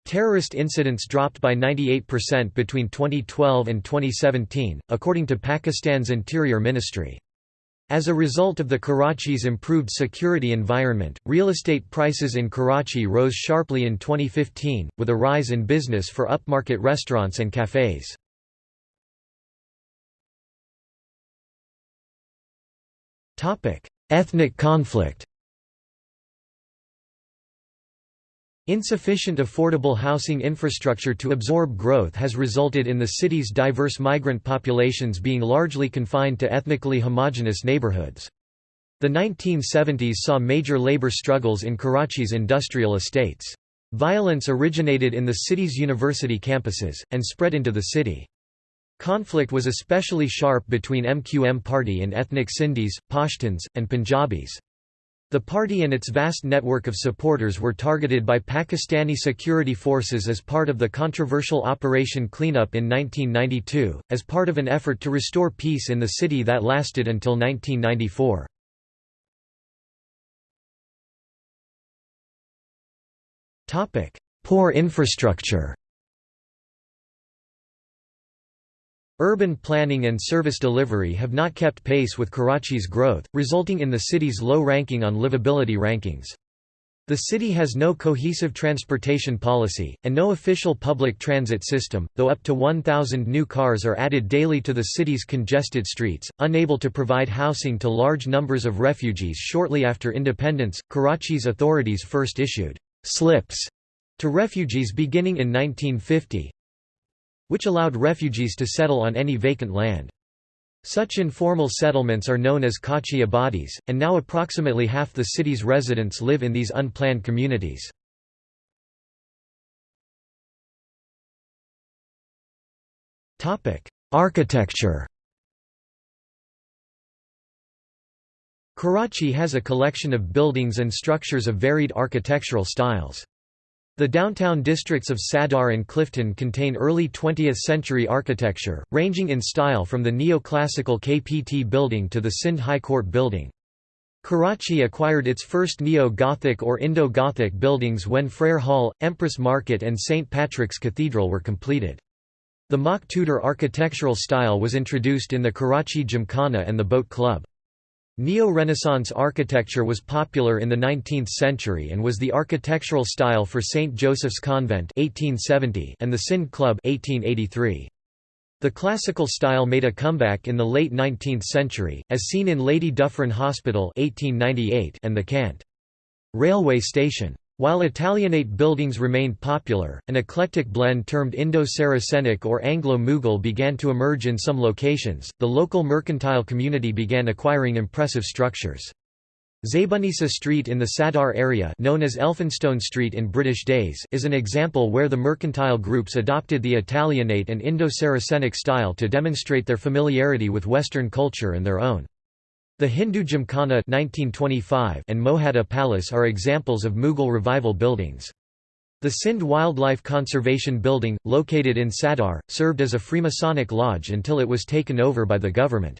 S1: Terrorist incidents dropped by 98% between 2012 and 2017, according to Pakistan's Interior Ministry. As a result of the Karachi's improved security environment, real estate prices in Karachi rose sharply in 2015, with a rise in business for upmarket restaurants and cafes. Ethnic conflict Insufficient affordable housing infrastructure to absorb growth has resulted in the city's diverse migrant populations being largely confined to ethnically homogeneous neighborhoods. The 1970s saw major labor struggles in Karachi's industrial estates. Violence originated in the city's university campuses, and spread into the city. Conflict was especially sharp between MQM party and ethnic Sindhis, Pashtuns, and Punjabis. The party and its vast network of supporters were targeted by Pakistani security forces as part of the controversial Operation Cleanup in 1992, as part of an effort to restore peace in the city that lasted until 1994. Poor infrastructure Urban planning and service delivery have not kept pace with Karachi's growth, resulting in the city's low ranking on livability rankings. The city has no cohesive transportation policy, and no official public transit system, though up to 1,000 new cars are added daily to the city's congested streets. Unable to provide housing to large numbers of refugees shortly after independence, Karachi's authorities first issued slips to refugees beginning in 1950, which allowed refugees to settle on any vacant land. Such informal settlements are known as Kachi abadis, and now approximately half the city's residents live in these unplanned communities. Architecture Karachi has a collection of buildings and structures of varied architectural styles. The downtown districts of Sadar and Clifton contain early 20th-century architecture, ranging in style from the neoclassical KPT building to the Sindh High Court building. Karachi acquired its first Neo-Gothic or Indo-Gothic buildings when Frere Hall, Empress Market and St. Patrick's Cathedral were completed. The mock Tudor architectural style was introduced in the Karachi Gymkhana and the Boat Club. Neo-Renaissance architecture was popular in the 19th century and was the architectural style for St. Joseph's Convent 1870 and the Sindh Club 1883. The classical style made a comeback in the late 19th century, as seen in Lady Dufferin Hospital 1898 and the Cant. Railway Station. While Italianate buildings remained popular, an eclectic blend termed Indo-Saracenic or Anglo-Mughal began to emerge in some locations. The local mercantile community began acquiring impressive structures. Zaibunnisa Street in the Sadar area known as Elphinstone Street in British days is an example where the mercantile groups adopted the Italianate and Indo-Saracenic style to demonstrate their familiarity with Western culture and their own. The Hindu Gymkhana 1925 and Mohatta Palace are examples of Mughal revival buildings. The Sindh Wildlife Conservation Building, located in Sadar, served as a Freemasonic lodge until it was taken over by the government.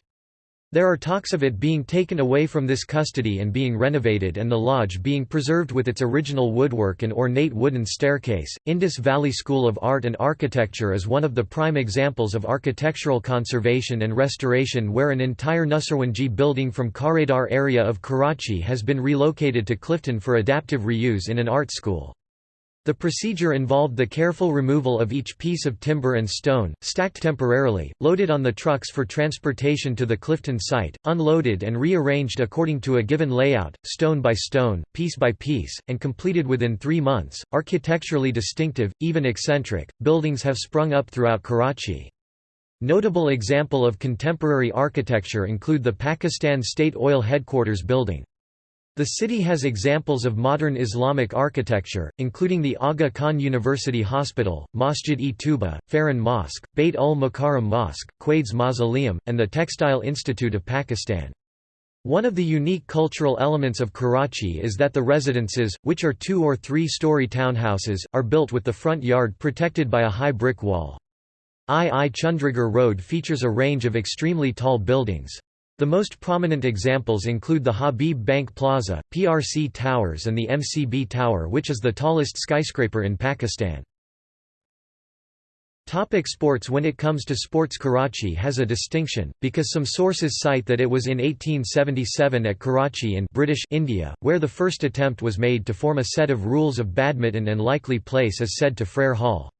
S1: There are talks of it being taken away from this custody and being renovated and the lodge being preserved with its original woodwork and ornate wooden staircase. Indus Valley School of Art and Architecture is one of the prime examples of architectural conservation and restoration where an entire Nusarwanji building from Kharadar area of Karachi has been relocated to Clifton for adaptive reuse in an art school. The procedure involved the careful removal of each piece of timber and stone, stacked temporarily, loaded on the trucks for transportation to the Clifton site, unloaded and rearranged according to a given layout, stone by stone, piece by piece, and completed within three months. Architecturally distinctive, even eccentric, buildings have sprung up throughout Karachi. Notable example of contemporary architecture include the Pakistan State Oil Headquarters building. The city has examples of modern Islamic architecture, including the Aga Khan University Hospital, Masjid-e-Tuba, Farran Mosque, Bait ul Mukarram Mosque, Quaid's Mausoleum, and the Textile Institute of Pakistan. One of the unique cultural elements of Karachi is that the residences, which are two- or three-story townhouses, are built with the front yard protected by a high brick wall. I. I. Chundrigar Road features a range of extremely tall buildings. The most prominent examples include the Habib Bank Plaza, PRC Towers and the MCB Tower which is the tallest skyscraper in Pakistan. Topic sports When it comes to sports Karachi has a distinction, because some sources cite that it was in 1877 at Karachi in British India, where the first attempt was made to form a set of rules of badminton and likely place is said to Frere Hall.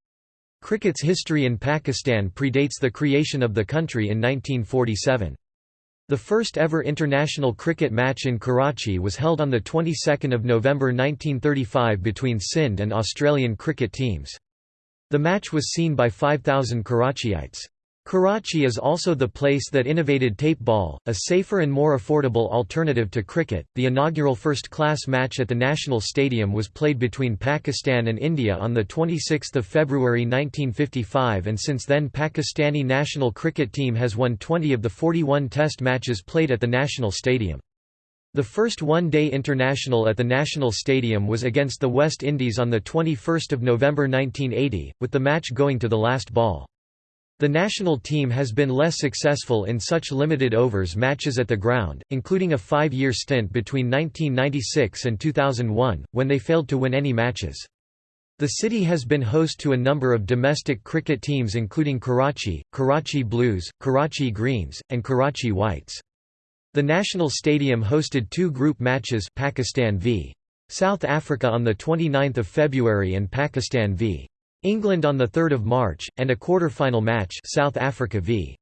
S1: Cricket's history in Pakistan predates the creation of the country in 1947. The first ever international cricket match in Karachi was held on the 22nd of November 1935 between Sindh and Australian cricket teams. The match was seen by 5,000 Karachiites. Karachi is also the place that innovated tape ball, a safer and more affordable alternative to cricket. The inaugural first class match at the National Stadium was played between Pakistan and India on the 26th of February 1955 and since then Pakistani national cricket team has won 20 of the 41 test matches played at the National Stadium. The first one-day international at the National Stadium was against the West Indies on the 21st of November 1980, with the match going to the last ball. The national team has been less successful in such limited overs matches at the ground, including a five-year stint between 1996 and 2001, when they failed to win any matches. The city has been host to a number of domestic cricket teams including Karachi, Karachi Blues, Karachi Greens, and Karachi Whites. The national stadium hosted two group matches Pakistan v. South Africa on 29 February and Pakistan v. England on 3 March, and a quarter-final match South Africa v.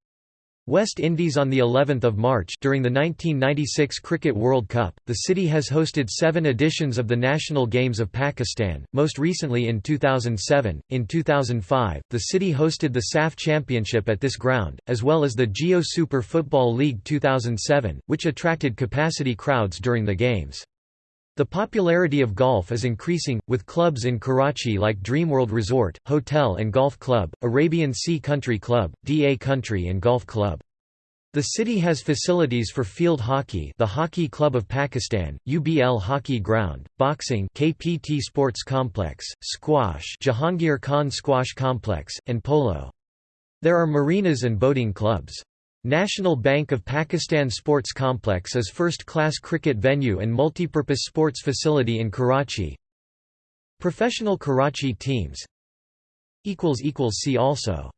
S1: West Indies on the 11th of March during the 1996 Cricket World Cup. The city has hosted 7 editions of the National Games of Pakistan, most recently in 2007. In 2005, the city hosted the SAFF Championship at this ground, as well as the Geo Super Football League 2007, which attracted capacity crowds during the games. The popularity of golf is increasing, with clubs in Karachi like Dreamworld Resort, Hotel and Golf Club, Arabian Sea Country Club, DA Country and Golf Club. The city has facilities for field hockey the Hockey Club of Pakistan, UBL Hockey Ground, boxing KPT Sports Complex, squash Jahangir Khan Squash Complex, and polo. There are marinas and boating clubs. National Bank of Pakistan Sports Complex is first-class cricket venue and multipurpose sports facility in Karachi. Professional Karachi teams See also